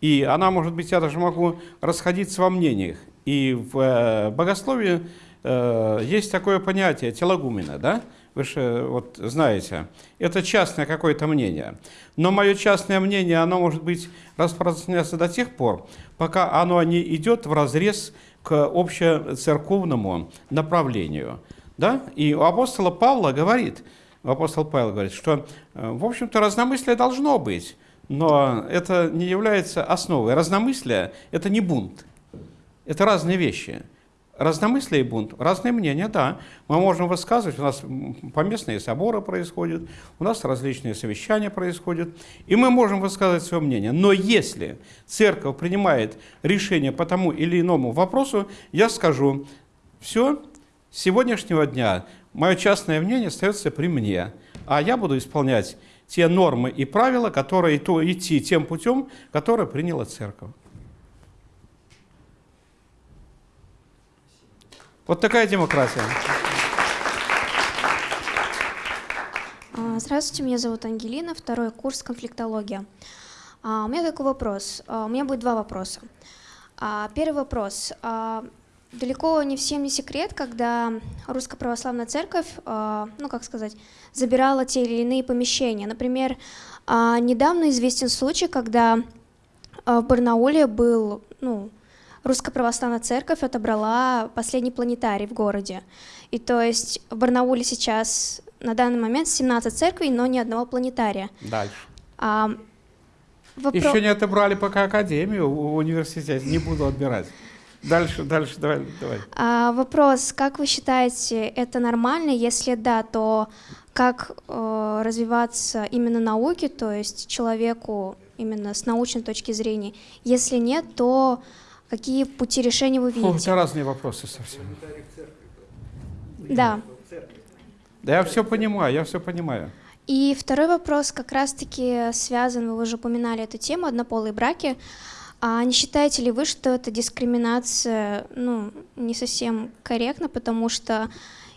и она, может быть, я даже могу расходиться во мнениях. И в э, богословии э, есть такое понятие телогумена, да? Вы же вот знаете, это частное какое-то мнение. Но мое частное мнение, оно может быть распространяться до тех пор, пока оно не идет в разрез к общецерковному направлению. Да? И у апостола Павла говорит, апостол Павел говорит, что, э, в общем-то, разномыслие должно быть, но это не является основой. Разномыслие – это не бунт, это разные вещи. Разномыслие и бунт, разные мнения, да. Мы можем высказывать, у нас поместные соборы происходят, у нас различные совещания происходят, и мы можем высказывать свое мнение. Но если церковь принимает решение по тому или иному вопросу, я скажу, все, с сегодняшнего дня мое частное мнение остается при мне, а я буду исполнять те нормы и правила, которые то идти тем путем, который приняла церковь. Вот такая демократия. А, Здравствуйте, меня зовут Ангелина, второй курс конфликтология. А, У меня такой вопрос. А, У меня будет два вопроса. Первый вопрос. Далеко не всем не секрет, когда Русская Православная Церковь, ну как сказать, забирала те или иные помещения. Например, недавно известен случай, когда в Барнауле был, ну, Русская Православная Церковь отобрала последний планетарий в городе. И то есть в Барнауле сейчас на данный момент 17 церквей, но ни одного планетария. Дальше. А, вопро- Еще не отобрали пока академию в университете, не буду отбирать. Дальше, дальше, давай, давай. а, вопрос, как вы считаете, это нормально? Если да, то как э, развиваться именно науке, то есть человеку именно с научной точки зрения? Если нет, то какие пути решения вы Фу, видите? тебя разные вопросы совсем. Да. Да я все понимаю, я все понимаю. И второй вопрос как раз-таки связан, вы уже упоминали эту тему, однополые браки. А не считаете ли вы, что эта дискриминация ну, не совсем корректна, потому что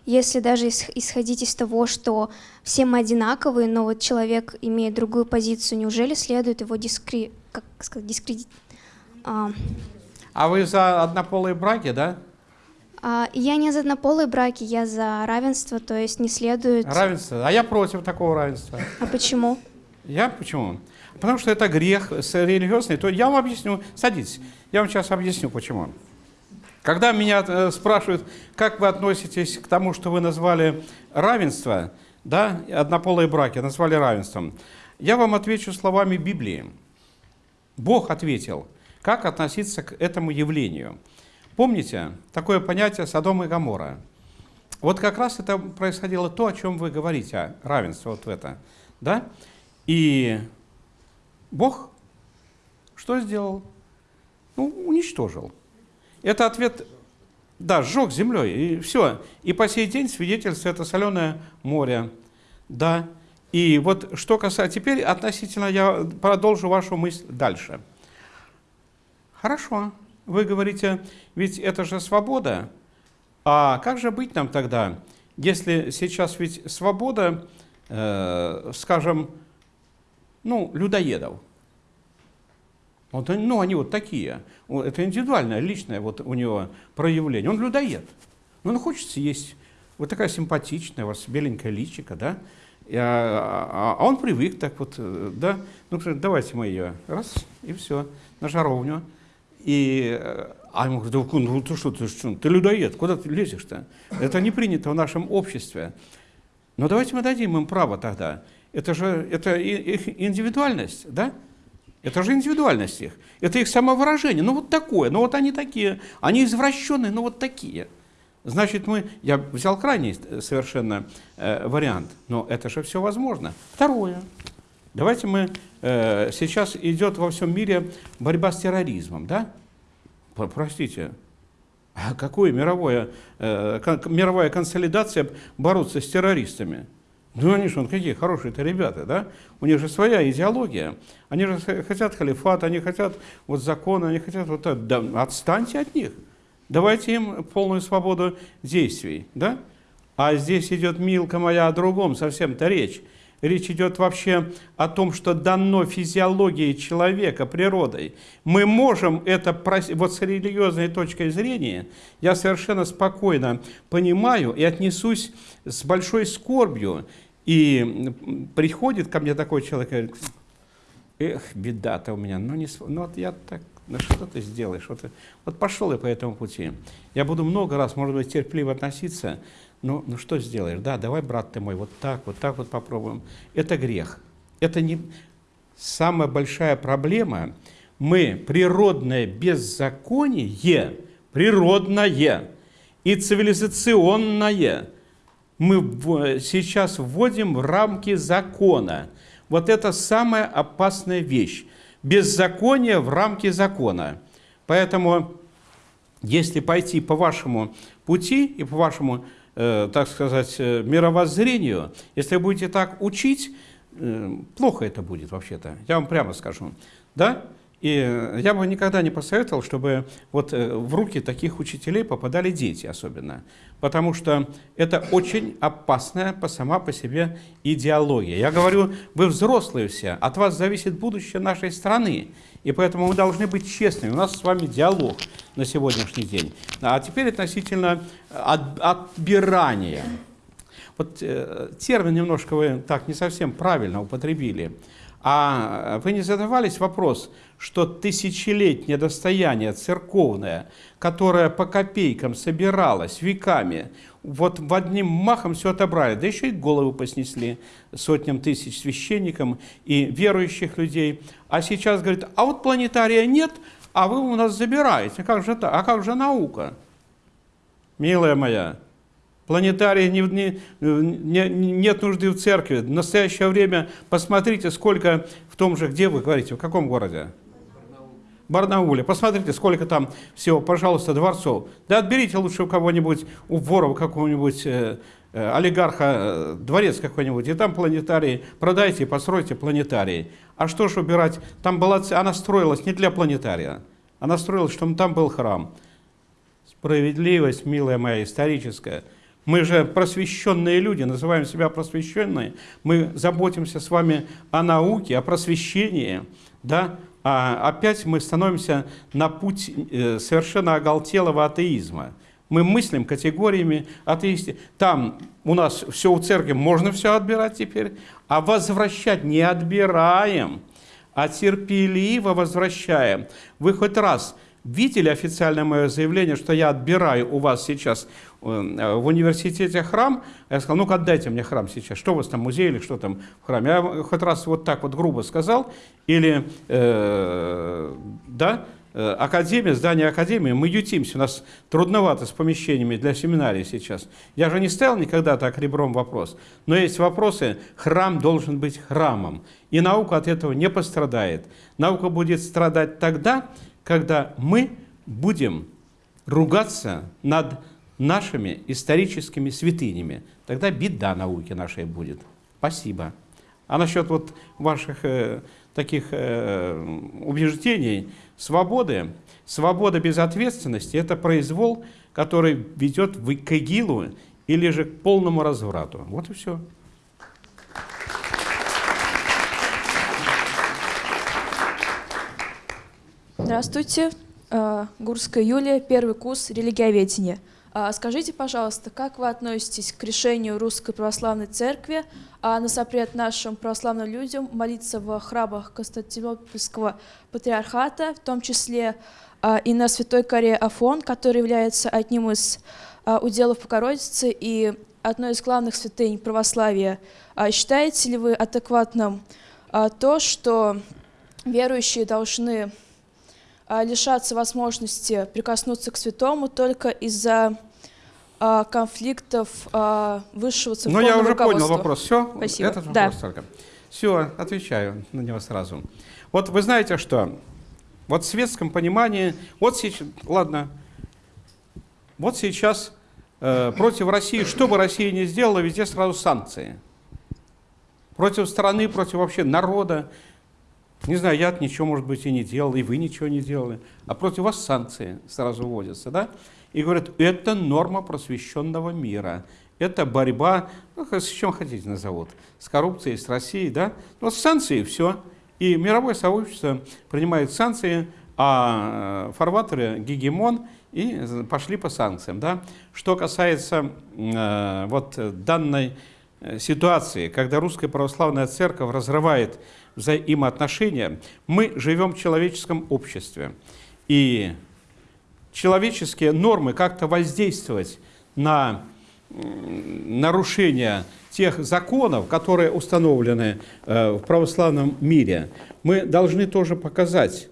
если даже ис- исходить из того, что все мы одинаковые, но вот человек имеет другую позицию, неужели следует его дискри... как сказать, дискредит... А, А вы за однополые браки, да? а, я не за однополые браки, я за равенство, то есть не следует... Равенство. А я против такого равенства. А почему? Я почему? Потому что это грех религиозный. То я вам объясню. Садитесь. Я вам сейчас объясню, почему. Когда меня э, спрашивают, как вы относитесь к тому, что вы назвали равенство, да, однополые браки назвали равенством, я вам отвечу словами Библии. Бог ответил, как относиться к этому явлению. Помните такое понятие Содом и Гамора? Вот как раз это происходило то, о чем вы говорите, равенство вот в это. Да? И Бог что сделал? Ну, уничтожил. Это ответ, да, сжег землей, и все. И по сей день свидетельство это соленое море, да. И вот что касается, теперь относительно, я продолжу вашу мысль дальше. Хорошо, вы говорите, ведь это же свобода. А как же быть нам тогда, если сейчас ведь свобода, э, скажем, ну, людоедов? Вот, ну, они вот такие. Это индивидуальное, личное вот у него проявление. Он людоед. Ну, он хочет съесть. Вот такая симпатичная, у вас беленькая личика, да? А, а- а он привык так вот, э, да? Ну, давайте мы ее, раз, и все, на жаровню. И, э, а ему говорят, «Да, ну ты что, ты, что, ты людоед, куда ты лезешь-то? Это не принято в нашем обществе. Но давайте мы дадим им право тогда. Это же это их индивидуальность, да? Это же индивидуальность их. Это их самовыражение. Ну вот такое, ну вот они такие. Они извращенные, ну вот такие. Значит, мы, я взял крайний э, совершенно э, вариант, но это же все возможно. Второе. Давайте мы, сейчас идет во всем мире борьба с терроризмом, да? Про- Простите, а какое мировое, э, мировая консолидация бороться с террористами? Ну они же, какие хорошие-то ребята, да? У них же своя идеология. Они же хотят халифат, они хотят вот закона, они хотят вот это. Да, отстаньте от них. Давайте им полную свободу действий, да? А здесь идет, милка моя, о другом совсем-то речь. Речь идет вообще о том, что дано физиологией человека, природой. Мы можем это, вот с религиозной точкой зрения, я совершенно спокойно понимаю и отнесусь с большой скорбью. И приходит ко мне такой человек и говорит, эх, беда-то у меня, ну, не, ну вот я так, ну что ты сделаешь? Вот, вот пошел я по этому пути. Я буду много раз, может быть, терпеливо относиться, ну, ну что сделаешь? Да, давай, брат ты мой, вот так, вот так вот попробуем. Это грех. Это не самая большая проблема. Мы природное беззаконие, природное и цивилизационное мы сейчас вводим в рамки закона. Вот это самая опасная вещь. Беззаконие в рамки закона. Поэтому, если пойти по вашему пути и по вашему, так сказать, э, мировоззрению, если будете так учить, э, плохо это будет вообще-то, я вам прямо скажу. Да? И э, я бы никогда не посоветовал, чтобы вот э, в руки таких учителей попадали дети особенно. Потому что это очень опасная по сама по себе идеология. Я говорю, вы взрослые все, от вас зависит будущее нашей страны. И поэтому мы должны быть честными. У нас с вами диалог на сегодняшний день. А теперь относительно от- отбирания. Вот э, термин немножко вы так не совсем правильно употребили. А вы не задавались вопрос, что тысячелетнее достояние церковное, которое по копейкам собиралось веками, вот в одним махом все отобрали, да еще и голову поснесли сотням тысяч священникам и верующих людей. А сейчас говорит, а вот планетария нет, а вы у нас забираете. Как же так? А как же наука? Милая моя, Планетарий не, не- не- нет нужды в церкви. В настоящее время посмотрите, сколько в том же, где вы говорите, в каком городе? Барнауле. Посмотрите, сколько там всего, пожалуйста, дворцов. Да отберите лучше у кого-нибудь, у ворова какого-нибудь э, э, олигарха, э, дворец какой-нибудь, и там планетарий, продайте постройте планетарий. А что ж убирать? Там была, она строилась не для планетария, она строилась, чтобы там был храм. Справедливость, милая моя, историческая. Мы же просвещенные люди, называем себя просвещенные. Мы заботимся с вами о науке, о просвещении, да? А опять мы становимся на путь э, совершенно оголтелого атеизма. Мы мыслим категориями атеисти. Там у нас все у церкви, можно все отбирать теперь, а возвращать не отбираем, а терпеливо возвращаем. Вы хоть раз видели официальное мое заявление, что я отбираю у вас сейчас э, в университете храм? Я сказал, ну-ка отдайте мне храм сейчас. Что у вас там, музей или что там в храме? Я хоть раз вот так вот грубо сказал. Или, э, да, э, Академия, здание Академии, мы ютимся, у нас трудновато с помещениями для семинарии сейчас. Я же не ставил никогда так ребром вопрос, но есть вопросы, храм должен быть храмом, и наука от этого не пострадает. Наука будет страдать тогда, когда мы будем ругаться над нашими историческими святынями. Тогда беда науки нашей будет. Спасибо. А насчет вот ваших э, таких э, убеждений, свободы, свобода без ответственности – это произвол, который ведет к ИГИЛу или же к полному разврату. Вот и все. Здравствуйте, Э, Гурская Юлия, первый курс религиоведения. А, Скажите, пожалуйста, как вы относитесь к решению Русской Православной Церкви на запрет нашим православным людям молиться в храмах Константинопольского Патриархата, в том числе а, и на Святой Коре Афон, который является одним из уделов Богородицы и одной из главных святынь православия. А Считаете ли вы адекватным то, что верующие должны а, лишаться возможности прикоснуться к святому только из-за а, конфликтов а, высшего Ну, церковного я уже понял вопрос. Все? Спасибо. Этот Да. вопрос только. Все, отвечаю на него сразу. Вот вы знаете что? Вот в светском понимании, вот сейчас, ладно, вот сейчас э, против России, что бы Россия ни сделала, везде сразу санкции. Против страны, против вообще народа. Не знаю, я ничего, может быть, и не делал, и вы ничего не делали. А против вас санкции сразу вводятся, да? И говорят, это норма просвещенного мира. Это борьба, ну, с чем хотите назовут, с коррупцией, с Россией, да? Но санкции, все. И мировое сообщество принимает санкции, а фарватеры гегемон и пошли по санкциям. Да? Что касается э, вот данной э, ситуации, когда Русская Православная Церковь разрывает взаимоотношения, мы живем в человеческом обществе. И человеческие нормы как-то воздействовать на нарушение тех законов, которые установлены э, в православном мире, мы должны тоже показать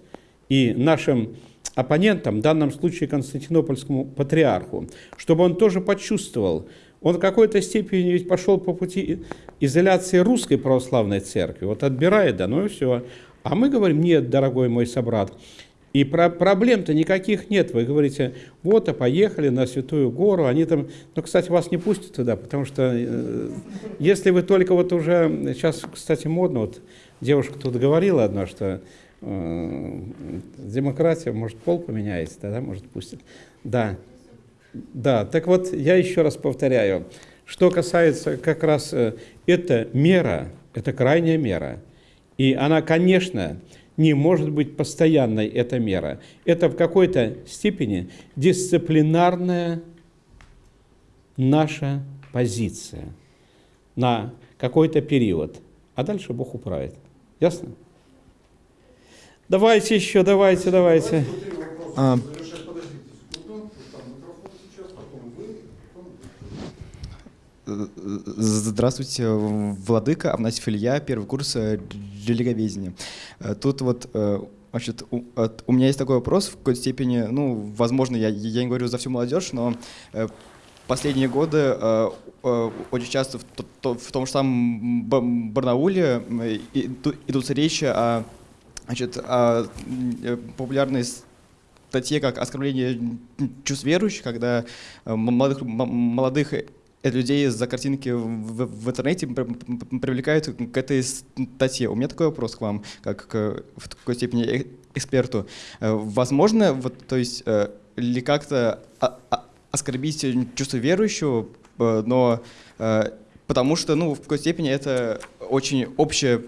и нашим оппонентам, в данном случае Константинопольскому патриарху, чтобы он тоже почувствовал, он в какой-то степени ведь пошел по пути изоляции русской православной церкви, вот отбирает, да, ну и все. А мы говорим, нет, дорогой мой собрат, и про проблем-то никаких нет. Вы говорите, вот, а поехали на Святую Гору, они там... Ну, кстати, вас не пустят туда, потому что э, если вы только вот уже... Сейчас, кстати, модно, вот девушка тут говорила одна, что э, демократия, может, пол поменяется, тогда, может, пустят. Да, да, так вот, я еще раз повторяю, что касается как раз... Э, это мера, это крайняя мера. И она, конечно, не может быть постоянной эта мера. Это в какой-то степени дисциплинарная наша позиция на какой-то период. А дальше Бог управит. Ясно? Давайте еще, давайте, давайте. А, Здравствуйте, Владыка, Авнасьев Илья, первый курс э, религоведения. Э, тут вот э, Значит, у, у меня есть такой вопрос в какой-то степени, ну, возможно, я, я не говорю за всю молодежь, но э, последние годы э, э, очень часто в, то, в том же самом Барнауле э, идут речи о, значит, о популярной статье как оскорбление чувств верующих, когда молодых, молодых людей за картинки в, в интернете привлекают к этой статье. У меня такой вопрос к вам, как к, в такой степени э, эксперту. Э, возможно, вот, то есть, э, ли как-то оскорбить чувство верующего, но потому что, ну, в какой степени это очень общее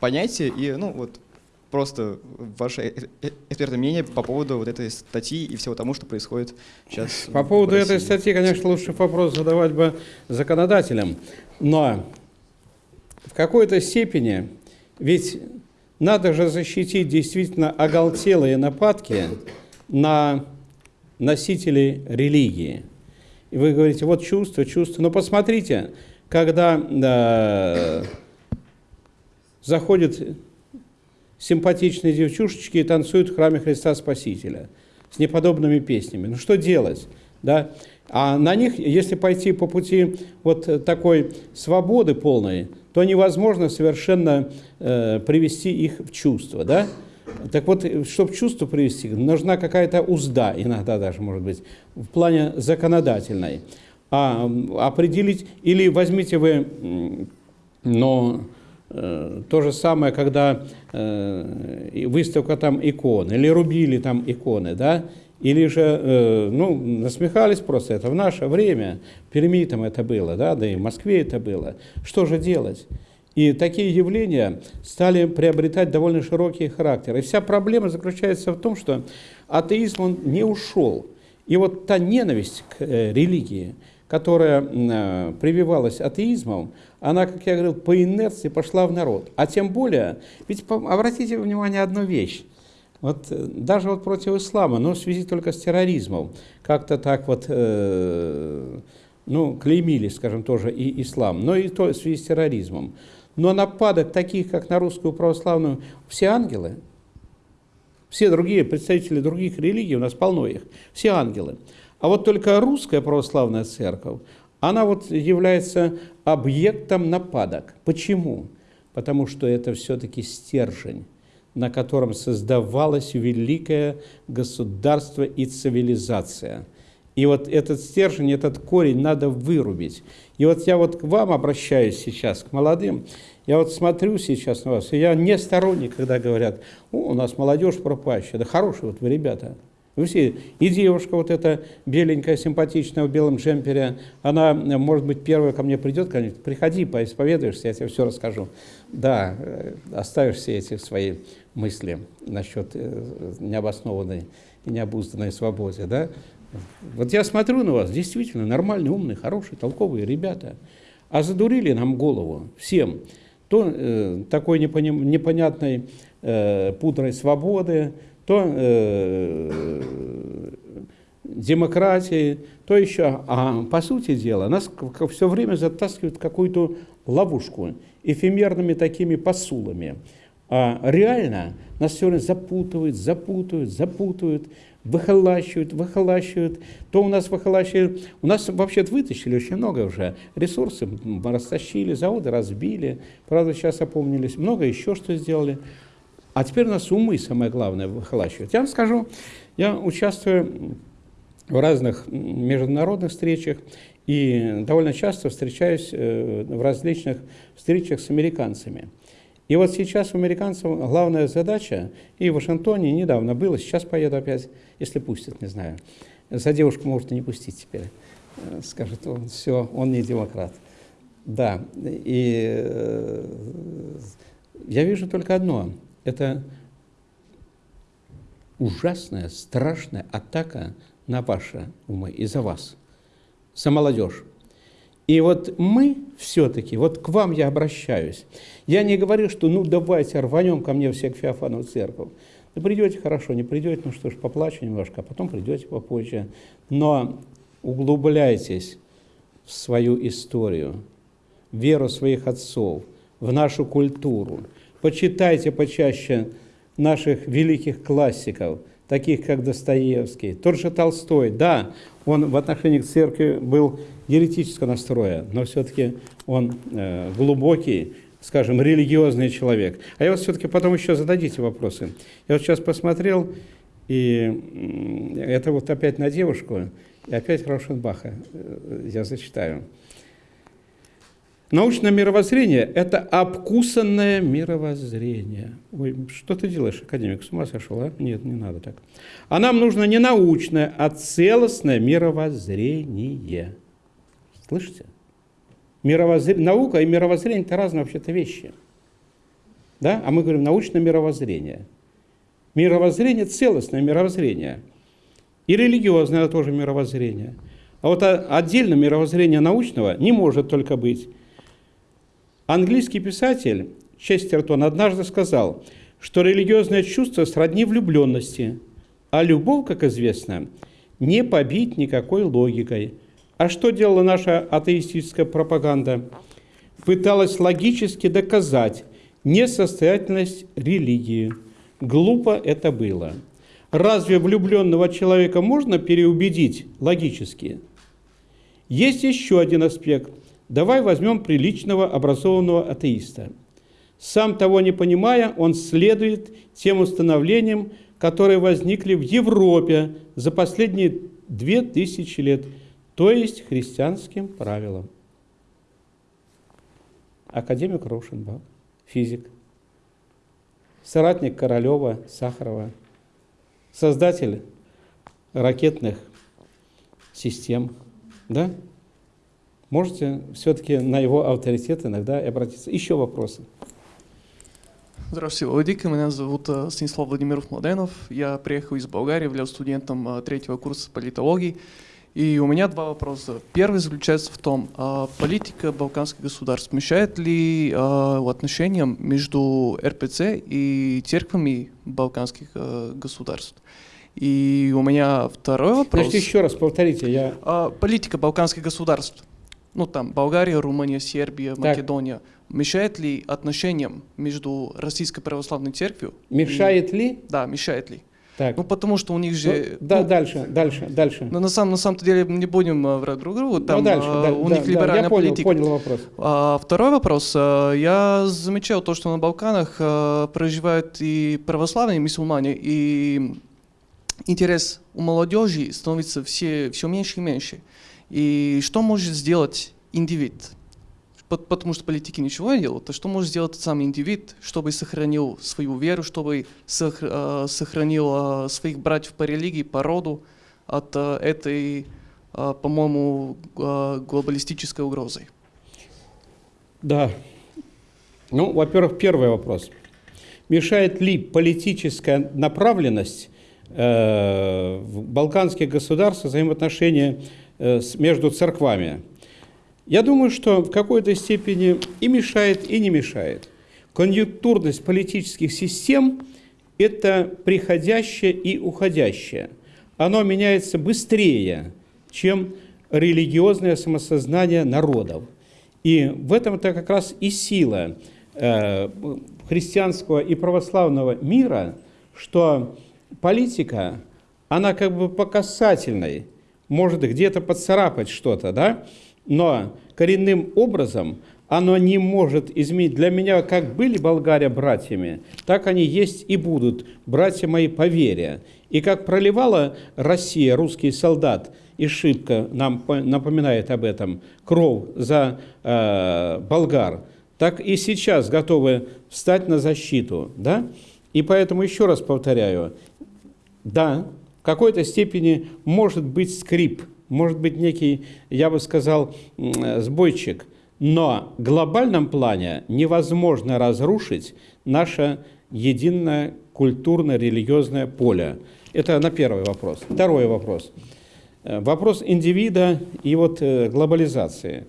понятие, и, ну, вот, просто ваше экспертное мнение по поводу вот этой статьи и всего тому, что происходит сейчас. По поводу этой статьи, конечно, лучше вопрос задавать бы законодателям, но в какой-то степени ведь надо же защитить действительно оголтелые нападки на носителей религии. И вы говорите, вот чувство, чувство. Но посмотрите, когда э, заходит симпатичные девчушечки и танцуют в храме Христа Спасителя с неподобными песнями. Ну что делать? Да? А на них, если пойти по пути вот такой свободы полной, то невозможно совершенно э, привести их в чувство. Да? Так вот, чтобы чувство привести, нужна какая-то узда, иногда даже, может быть, в плане законодательной. А определить, или возьмите вы, но то же самое, когда э, выставка там икон, или рубили там иконы, да, или же, э, ну, насмехались просто, это в наше время, в Перми там это было, да, да и в Москве это было. Что же делать? И такие явления стали приобретать довольно широкий характер. И вся проблема заключается в том, что атеизм, он не ушел. И вот та ненависть к религии, которая прививалась атеизмом, она, как я говорил, по инерции пошла в народ. А тем более, ведь обратите внимание одну вещь. Вот э, даже вот против ислама, но в связи только с терроризмом, как-то так вот, э, ну, клеймили, скажем, тоже и ислам, но и то в связи с терроризмом. Но нападок таких, как на русскую православную, все ангелы, все другие представители других религий, у нас полно их, все ангелы. А вот только русская православная церковь, она вот является объектом нападок. Почему? Потому что это все-таки стержень на котором создавалось великое государство и цивилизация. И вот этот стержень, этот корень надо вырубить. И вот я вот к вам обращаюсь сейчас, к молодым. Я вот смотрю сейчас на вас, и я не сторонник, когда говорят, у нас молодежь пропащая. Да хорошие вот вы ребята. Вы все, и девушка вот эта беленькая, симпатичная в белом джемпере, она, может быть, первая ко мне придет, говорит, приходи, поисповедуешься, я тебе все расскажу. Да, э, оставишь все эти свои мысли насчет э, необоснованной и необузданной свободы, да? Вот я смотрю на вас, действительно, нормальные, умные, хорошие, толковые ребята. А задурили нам голову всем. То э, такой непоним, непонятной э, пудрой свободы, то э, демократии, то еще. А по сути дела, нас все время затаскивают в какую-то ловушку эфемерными такими посулами. А реально нас все время запутывают, запутывают, запутывают, выхолащивают, выхолащивают. То у нас выхолащивают, у нас вообще-то вытащили очень много уже. Ресурсы растащили, заводы разбили, правда сейчас опомнились, много еще что сделали. А теперь у нас умы, самое главное, выхолащивают. Я вам скажу, я участвую в разных международных встречах и довольно часто встречаюсь э, в различных встречах с американцами. И вот сейчас у американцев главная задача, и в Вашингтоне недавно было, сейчас поеду опять, если пустят, не знаю. За девушку может и не пустить теперь. Э, скажет, он все, он не демократ. Да, и э, я вижу только одно. Это ужасная, страшная атака на ваши умы и за вас, за молодежь. И вот мы все-таки, вот к вам я обращаюсь. Я не говорю, что ну давайте рванем ко мне все к Феофану церковь. Ну придете, хорошо, не придете, ну что ж, поплачу немножко, а потом придете попозже. Но углубляйтесь в свою историю, в веру своих отцов, в нашу культуру. Почитайте почаще наших великих классиков, таких как Достоевский, тот же Толстой. Да, он в отношении к церкви был еретического настроя, но все-таки он э, глубокий, скажем, религиозный человек. А я вот все-таки потом еще зададите вопросы. Я вот сейчас посмотрел, и это вот опять на девушку, и опять Раушенбаха э, я зачитаю. Научное мировоззрение – это обкусанное мировоззрение. Ой, что ты делаешь, академик, с ума сошел, а? Нет, не надо так. А нам нужно не научное, а целостное мировоззрение. Слышите? Мировоззр... Наука и мировоззрение – это разные вообще-то вещи. Да? А мы говорим научное мировоззрение. Мировоззрение – целостное мировоззрение. И религиозное – это тоже мировоззрение. А вот отдельно мировоззрение научного не может только быть – Английский писатель Честертон однажды сказал, что религиозное чувство сродни влюбленности, а любовь, как известно, не побить никакой логикой. А что делала наша атеистическая пропаганда? Пыталась логически доказать несостоятельность религии. Глупо это было. Разве влюбленного человека можно переубедить логически? Есть еще один аспект – Давай возьмем приличного образованного атеиста. Сам того не понимая, он следует тем установлениям, которые возникли в Европе за последние две тысячи лет, то есть христианским правилам. Академик Рошенбах, физик, соратник Королева, Сахарова, создатель ракетных систем, да? Можете все-таки на его авторитет иногда обратиться. Еще вопросы? Здравствуйте, Владик. Меня зовут э, Станислав Владимиров Младенов. Я приехал из Болгарии, являюсь студентом э, третьего курса политологии. И у меня два вопроса. Первый заключается в том, а политика балканских государств мешает ли а, отношениям между РПЦ и церквами балканских а, государств? И у меня второй вопрос. Подождите, еще раз повторите. Я... А, политика балканских государств ну там Болгария, Румыния, Сербия, так. Македония, мешает ли отношениям между Российской Православной Церковью? Мешает и... ли? Да, мешает ли. Так. Ну, потому что у них же... Ну, да, ну, дальше, дальше, дальше. Но на самом, на самом деле не будем э, врать друг другу. Там ну, дальше, э, да, у да, них да, либеральная я понял, политика. понял вопрос. А, второй вопрос. Э, Я замечал то, что на Балканах э, проживают и православные, и мусульмане, и интерес у молодежи становится все, все меньше и меньше. И что может сделать индивид? Пот- Потому что политики ничего не делают. А что может сделать сам индивид, чтобы сохранил свою веру, чтобы э, сохранил э, своих братьев по религии, по роду от э, этой, по-моему, глобалистической угрозы? Да. Ну, во-первых, первый вопрос. Мешает ли политическая направленность в балканских государствах взаимоотношения между церквами? Я думаю, что в какой-то степени и мешает, и не мешает. Конъюнктурность политических систем – это приходящее и уходящее. Оно меняется быстрее, чем религиозное самосознание народов. И в этом-то как раз и сила э, христианского и православного мира, что политика, она как бы по касательной, может где-то поцарапать что-то, да, но коренным образом оно не может изменить. Для меня как были болгария братьями, так они есть и будут, братья мои по вере. И как проливала Россия, русский солдат, и шибко нам по- напоминает об этом, кровь за э, болгар, так и сейчас готовы встать на защиту. Да? И поэтому еще раз повторяю, да, в какой-то степени может быть скрип, может быть некий, я бы сказал, сбойчик, но в глобальном плане невозможно разрушить наше единое культурно-религиозное поле. Это на первый вопрос. Второй вопрос. Э, Вопрос индивида и вот э, глобализации.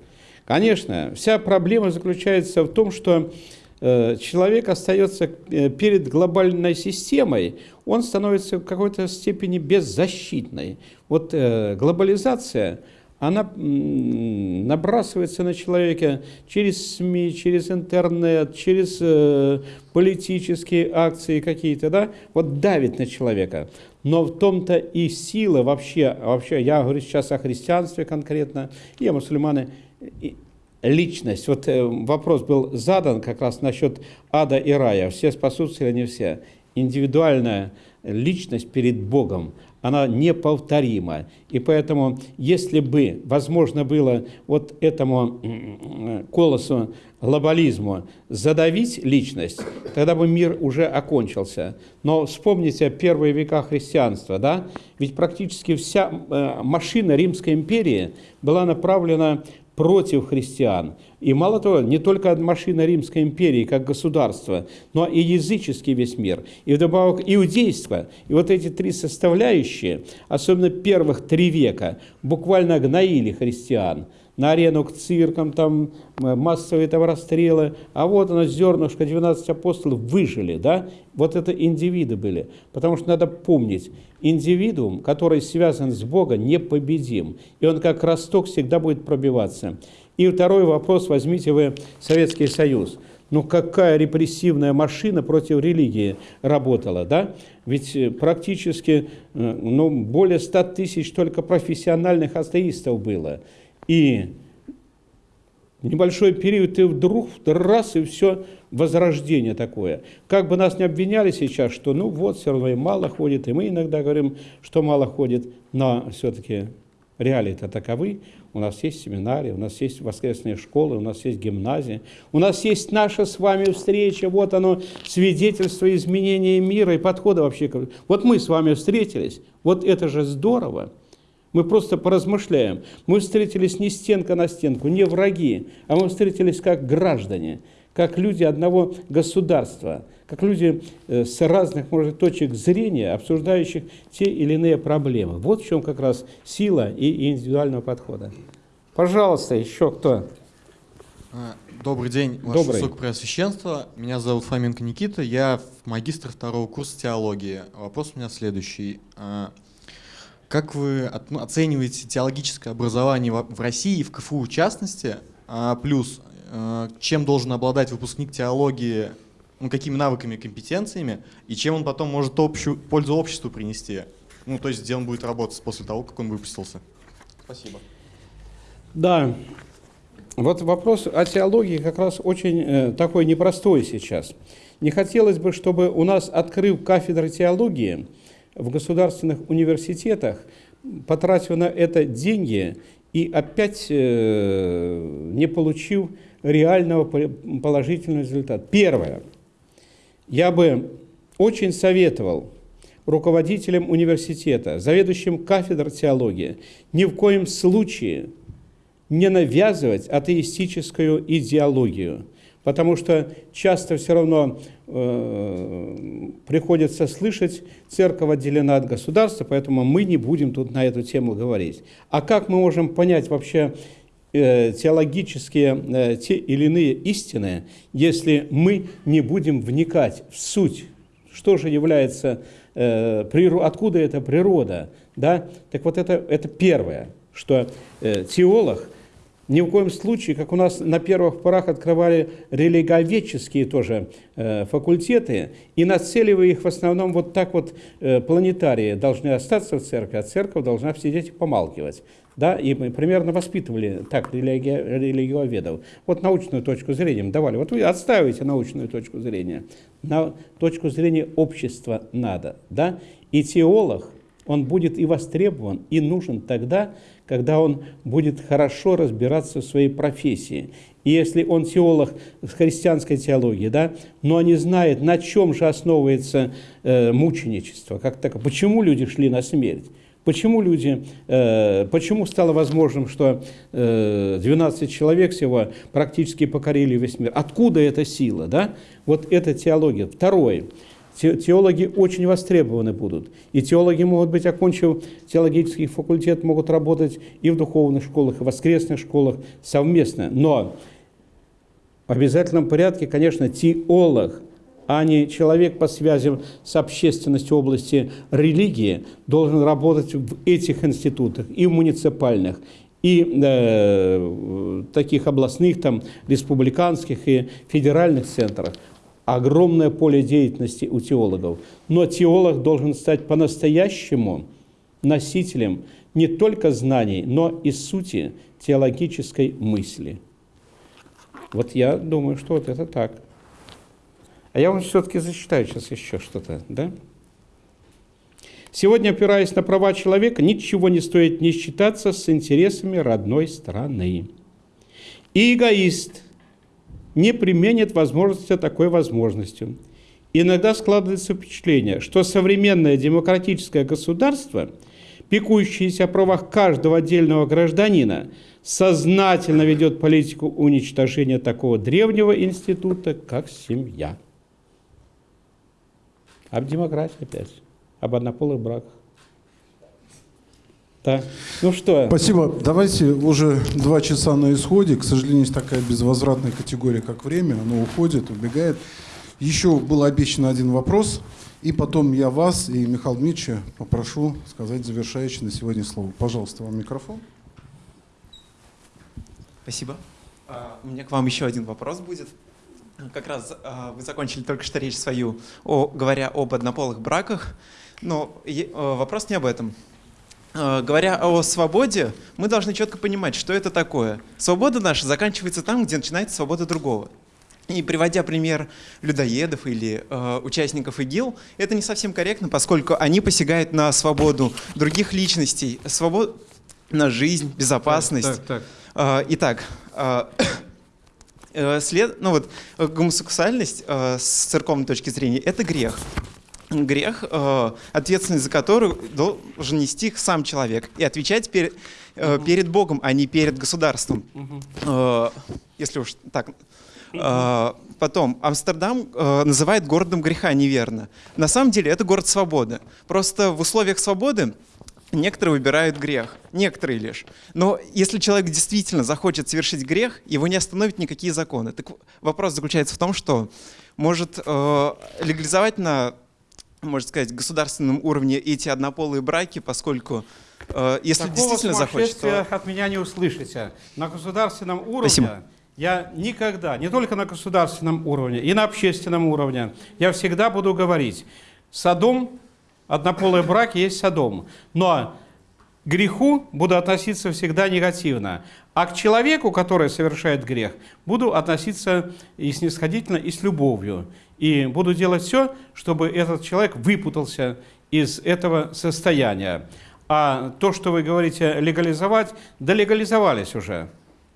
Конечно, вся проблема заключается в том, что э, человек остается перед глобальной системой, он становится в какой-то степени беззащитной. Вот э, глобализация, она набрасывается на человека через СМИ, через интернет, через э, политические акции какие-то, да, вот давит на человека. Но в том-то и сила вообще, вообще, я говорю сейчас о христианстве конкретно, и о мусульмане, и личность. Вот э, вопрос был задан как раз насчет ада и рая. Все спасутся или не все? Индивидуальная личность перед Богом, она неповторима. И поэтому, если бы возможно было вот этому колосу глобализму задавить личность, тогда бы мир уже окончился. Но вспомните первые века христианства, да? Ведь практически вся э, машина Римской империи была направлена против христиан. И мало того, не только машина Римской империи как государство, но и языческий весь мир, и вдобавок иудейство. И вот эти три составляющие, особенно первых три века, буквально гноили христиан. На арену к циркам, там м, массовые там расстрелы, а вот оно зернышко, 12 апостолов выжили, да, вот это индивиды были, потому что надо помнить, индивидуум, который связан с Богом, непобедим, и он как росток всегда будет пробиваться. И второй вопрос, возьмите вы Советский Союз. Ну какая репрессивная машина против религии работала, да? Ведь э, практически э, ну, более 100 тысяч только профессиональных атеистов было. И небольшой период, и вдруг раз, и все возрождение такое. Как бы нас не обвиняли сейчас, что ну вот, все равно и мало ходит, и мы иногда говорим, что мало ходит, но все-таки реалии-то таковы. У нас есть семинарии, у нас есть воскресные школы, у нас есть гимназии, у нас есть наша с вами встреча, вот оно, свидетельство изменения мира и подхода вообще. Вот мы с вами встретились, вот это же здорово. Мы просто поразмышляем. Мы встретились не стенка на стенку, не враги, а мы встретились как граждане, как люди одного государства, как люди э, с разных, может, точек зрения, обсуждающих те или иные проблемы. Вот в чем как раз сила и индивидуального подхода. Пожалуйста, еще кто? А, Добрый день, Ваше Добрый. Высокопреосвященство. Меня зовут Фоменко Никита, я магистр второго курса теологии. Вопрос у меня следующий. А, Как вы оцениваете теологическое образование в России и в КФУ в частности? А, Плюс, а, чем должен обладать выпускник теологии ну, какими навыками, компетенциями, и чем он потом может общую, пользу обществу принести. Ну, то есть, где он будет работать после того, как он выпустился. Спасибо. Да, вот вопрос о теологии как раз очень э, такой непростой сейчас. Не хотелось бы, чтобы у нас, открыв кафедры теологии в государственных университетах, потратив на это деньги и опять э, не получив реального положительного результата. Первое. Я бы очень советовал руководителям университета, заведующим кафедр теологии, ни в коем случае не навязывать атеистическую идеологию, потому что часто все равно э, приходится слышать, церковь отделена от государства, поэтому мы не будем тут на эту тему говорить. А как мы можем понять вообще теологические э, те или иные истины, если мы не будем вникать в суть, что же является, э, откуда эта природа, да? Так вот это, это первое, что э, теолог – ни в коем случае, как у нас на первых порах открывали религоведческие тоже э, факультеты, и нацеливая их в основном вот так вот э, планетарии должны остаться в церкви, а церковь должна сидеть и помалкивать. Да, и мы примерно воспитывали так религи, религиоведов. Вот научную точку зрения давали. Вот вы отстаиваете научную точку зрения. На точку зрения общества надо. Да? И теолог, он будет и востребован, и нужен тогда, когда он будет хорошо разбираться в своей профессии. И если он теолог христианской теологии, да, но не знает, на чем же основывается э, мученичество, как так, почему люди шли на смерть, Почему люди, э, почему стало возможным, что э, 12 человек всего практически покорили весь мир? Откуда эта сила? Да? Вот это теология. Второе. Теологи очень востребованы будут. И теологи могут быть, окончив теологический факультет, могут работать и в духовных школах, и в воскресных школах совместно. Но в обязательном порядке, конечно, теолог, а не человек по связям с общественностью области религии, должен работать в этих институтах, и в муниципальных, и э, таких областных, там, республиканских и федеральных центрах огромное поле деятельности у теологов. Но теолог должен стать по-настоящему носителем не только знаний, но и сути теологической мысли. Вот я думаю, что вот это так. А я вам все-таки зачитаю сейчас еще что-то, да? Сегодня, опираясь на права человека, ничего не стоит не считаться с интересами родной страны. И эгоист – не применит возможности такой возможностью. Иногда складывается впечатление, что современное демократическое государство, пекущееся о правах каждого отдельного гражданина, сознательно ведет политику уничтожения такого древнего института, как семья. Об демократии опять, об однополых браках. Да. Ну что? Спасибо. Давайте уже два часа на исходе. К сожалению, есть такая безвозвратная категория, как время. Оно уходит, убегает. Еще был обещан один вопрос. И потом я вас и Михаила Дмитриевича попрошу сказать завершающее на сегодня слово. Пожалуйста, вам микрофон. Спасибо. А, у меня к вам еще один вопрос будет. Как раз а, вы закончили только что речь свою, о, говоря об однополых браках. Но а, вопрос не об этом. Э, говоря о свободе, мы должны четко понимать, что это такое. Свобода наша заканчивается там, где начинается свобода другого. И приводя пример людоедов или э, участников ИГИЛ, это не совсем корректно, поскольку они посягают на свободу других личностей, свободу на жизнь, безопасность. Так, так, так. Э, итак, э, э, след, ну вот, гомосексуальность э, с церковной точки зрения – это грех грех, э, ответственность за который должен нести сам человек и отвечать перед, э, перед Богом, а не перед государством. Э, если уж так. Потом, Амстердам называет городом греха неверно. На самом деле это город свободы. Просто в условиях свободы Некоторые выбирают грех, некоторые лишь. Но если человек действительно захочет совершить грех, его не остановят никакие законы. Так вопрос заключается в том, что может э, легализовать на можно сказать, государственном уровне эти однополые браки, поскольку э, если Такого действительно захочет, то... от меня не услышите. На государственном уровне Спасибо. я никогда, не только на государственном уровне, и на общественном уровне, я всегда буду говорить, Содом, однополый брак есть Содом, но к греху буду относиться всегда негативно, а к человеку, который совершает грех, буду относиться и снисходительно, и с любовью. И буду делать все, чтобы этот человек выпутался из этого состояния. А то, что вы говорите легализовать, да легализовались уже.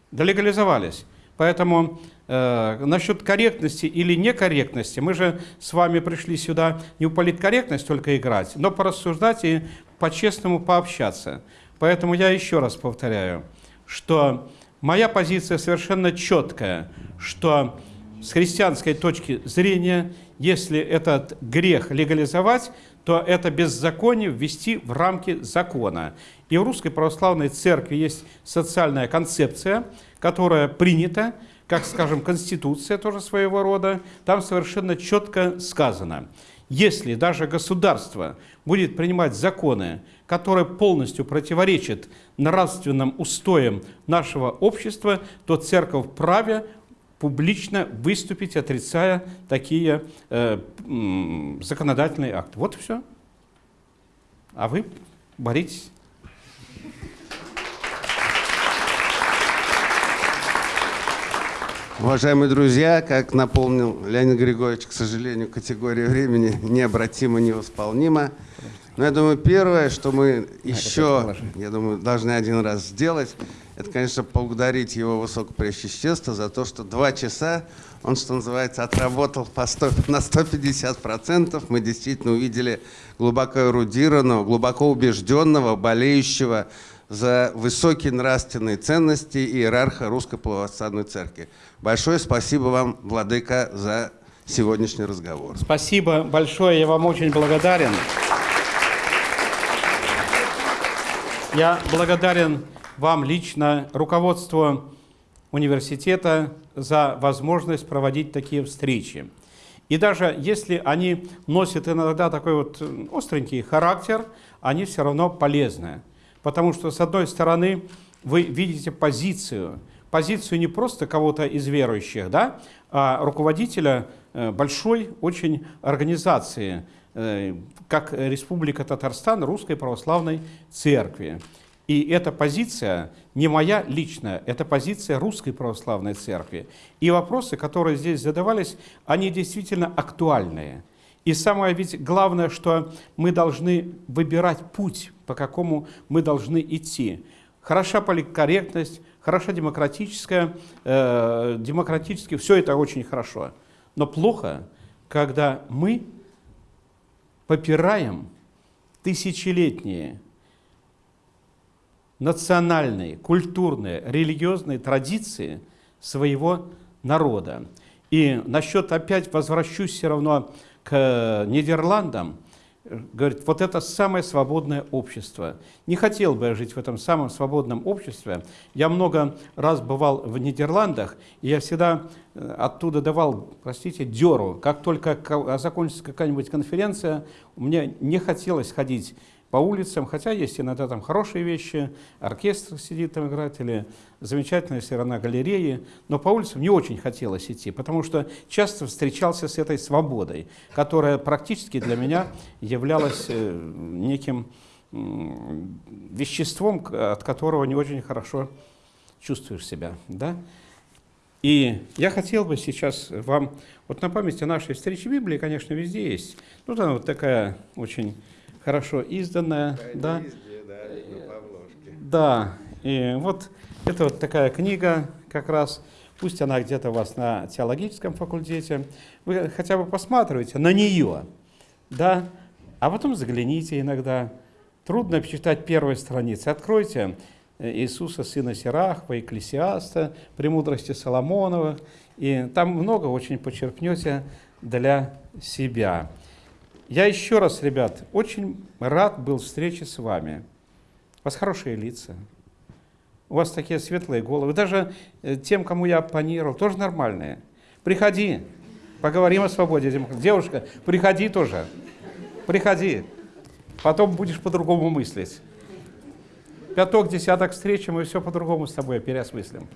Да легализовались. Поэтому насчет корректности или некорректности, мы же с вами пришли сюда не в политкорректность только играть, но порассуждать и по-честному пообщаться. Поэтому я еще раз повторяю, что моя позиция совершенно четкая, что с христианской точки зрения, если этот грех легализовать, то это беззаконие ввести в рамки закона. И в Русской Православной Церкви есть социальная концепция – которая принята, как, скажем, Конституция тоже своего рода, там совершенно четко сказано, если даже государство будет принимать законы, которые полностью противоречат нравственным устоям нашего общества, то церковь вправе публично выступить, отрицая такие э, законодательные акты. Вот и все. А вы боритесь. Уважаемые друзья, как напомнил Леонид Григорьевич, к сожалению, категория времени необратимо, невосполнима. Но я думаю, первое, что мы еще, я думаю, должны один раз сделать, это, конечно, поблагодарить его высокопресвященство за то, что два часа он, что называется, отработал по 100, на 150%. Мы действительно увидели глубоко эрудированного, глубоко убежденного, болеющего за высокие нравственные ценности иерарха Русской Православной Церкви. Большое спасибо вам, Владыка, за сегодняшний разговор. Спасибо большое, я вам очень благодарен. Я благодарен вам лично, руководству университета, за возможность проводить такие встречи. И даже если они носят иногда такой вот остренький характер, они все равно полезны. Потому что, с одной стороны, вы видите позицию, позицию не просто кого-то из верующих, да, а руководителя э, большой очень организации, э, как Республика Татарстан Русской Православной Церкви. И эта позиция не моя личная, это позиция Русской Православной Церкви. И вопросы, которые здесь задавались, они действительно актуальные. И самое ведь главное, что мы должны выбирать путь, по какому мы должны идти. Хороша политкорректность, хороша демократическая, э, демократически, все это очень хорошо. Но плохо, когда мы попираем тысячелетние национальные, культурные, религиозные традиции своего народа. И насчет, опять возвращусь все равно к Нидерландам, говорит, вот это самое свободное общество. Не хотел бы я жить в этом самом свободном обществе. Я много раз бывал в Нидерландах, и я всегда э, оттуда давал, простите, деру. Как только закончится какая-нибудь конференция, мне не хотелось ходить по улицам, хотя есть иногда там хорошие вещи, оркестр сидит там играет, или замечательная сторона галереи, но по улицам не очень хотелось идти, потому что часто встречался с этой свободой, которая практически для меня являлась э, неким веществом, от которого не очень хорошо чувствуешь себя. Да? И я хотел бы сейчас вам, вот на память о нашей встрече Библии, конечно, везде есть, ну там вот такая очень хорошо изданная. Да, да, и вот это вот такая книга как раз, пусть она где-то у вас на теологическом факультете, вы хотя бы посматривайте на нее, да, а потом загляните иногда. Трудно почитать первые страницы. Откройте Иисуса, сына Сирахва, Экклесиаста, «Премудрости Соломонова», и там много очень почерпнете для себя. Я еще раз, ребят, очень рад был встрече с вами. У вас хорошие лица, у вас такие светлые головы. Даже э, тем, кому я оппонировал, тоже нормальные. Приходи, поговорим о свободе. Девушка, приходи тоже, приходи. Потом будешь по-другому мыслить. пяток, десяток встреч, и мы все по-другому с тобой переосмыслим.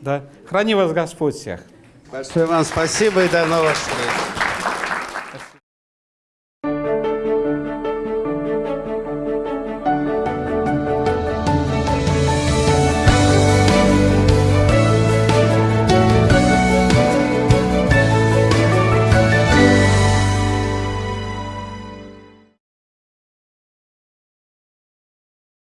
Да? Храни вас Господь всех. Большое вам спасибо и до новых встреч.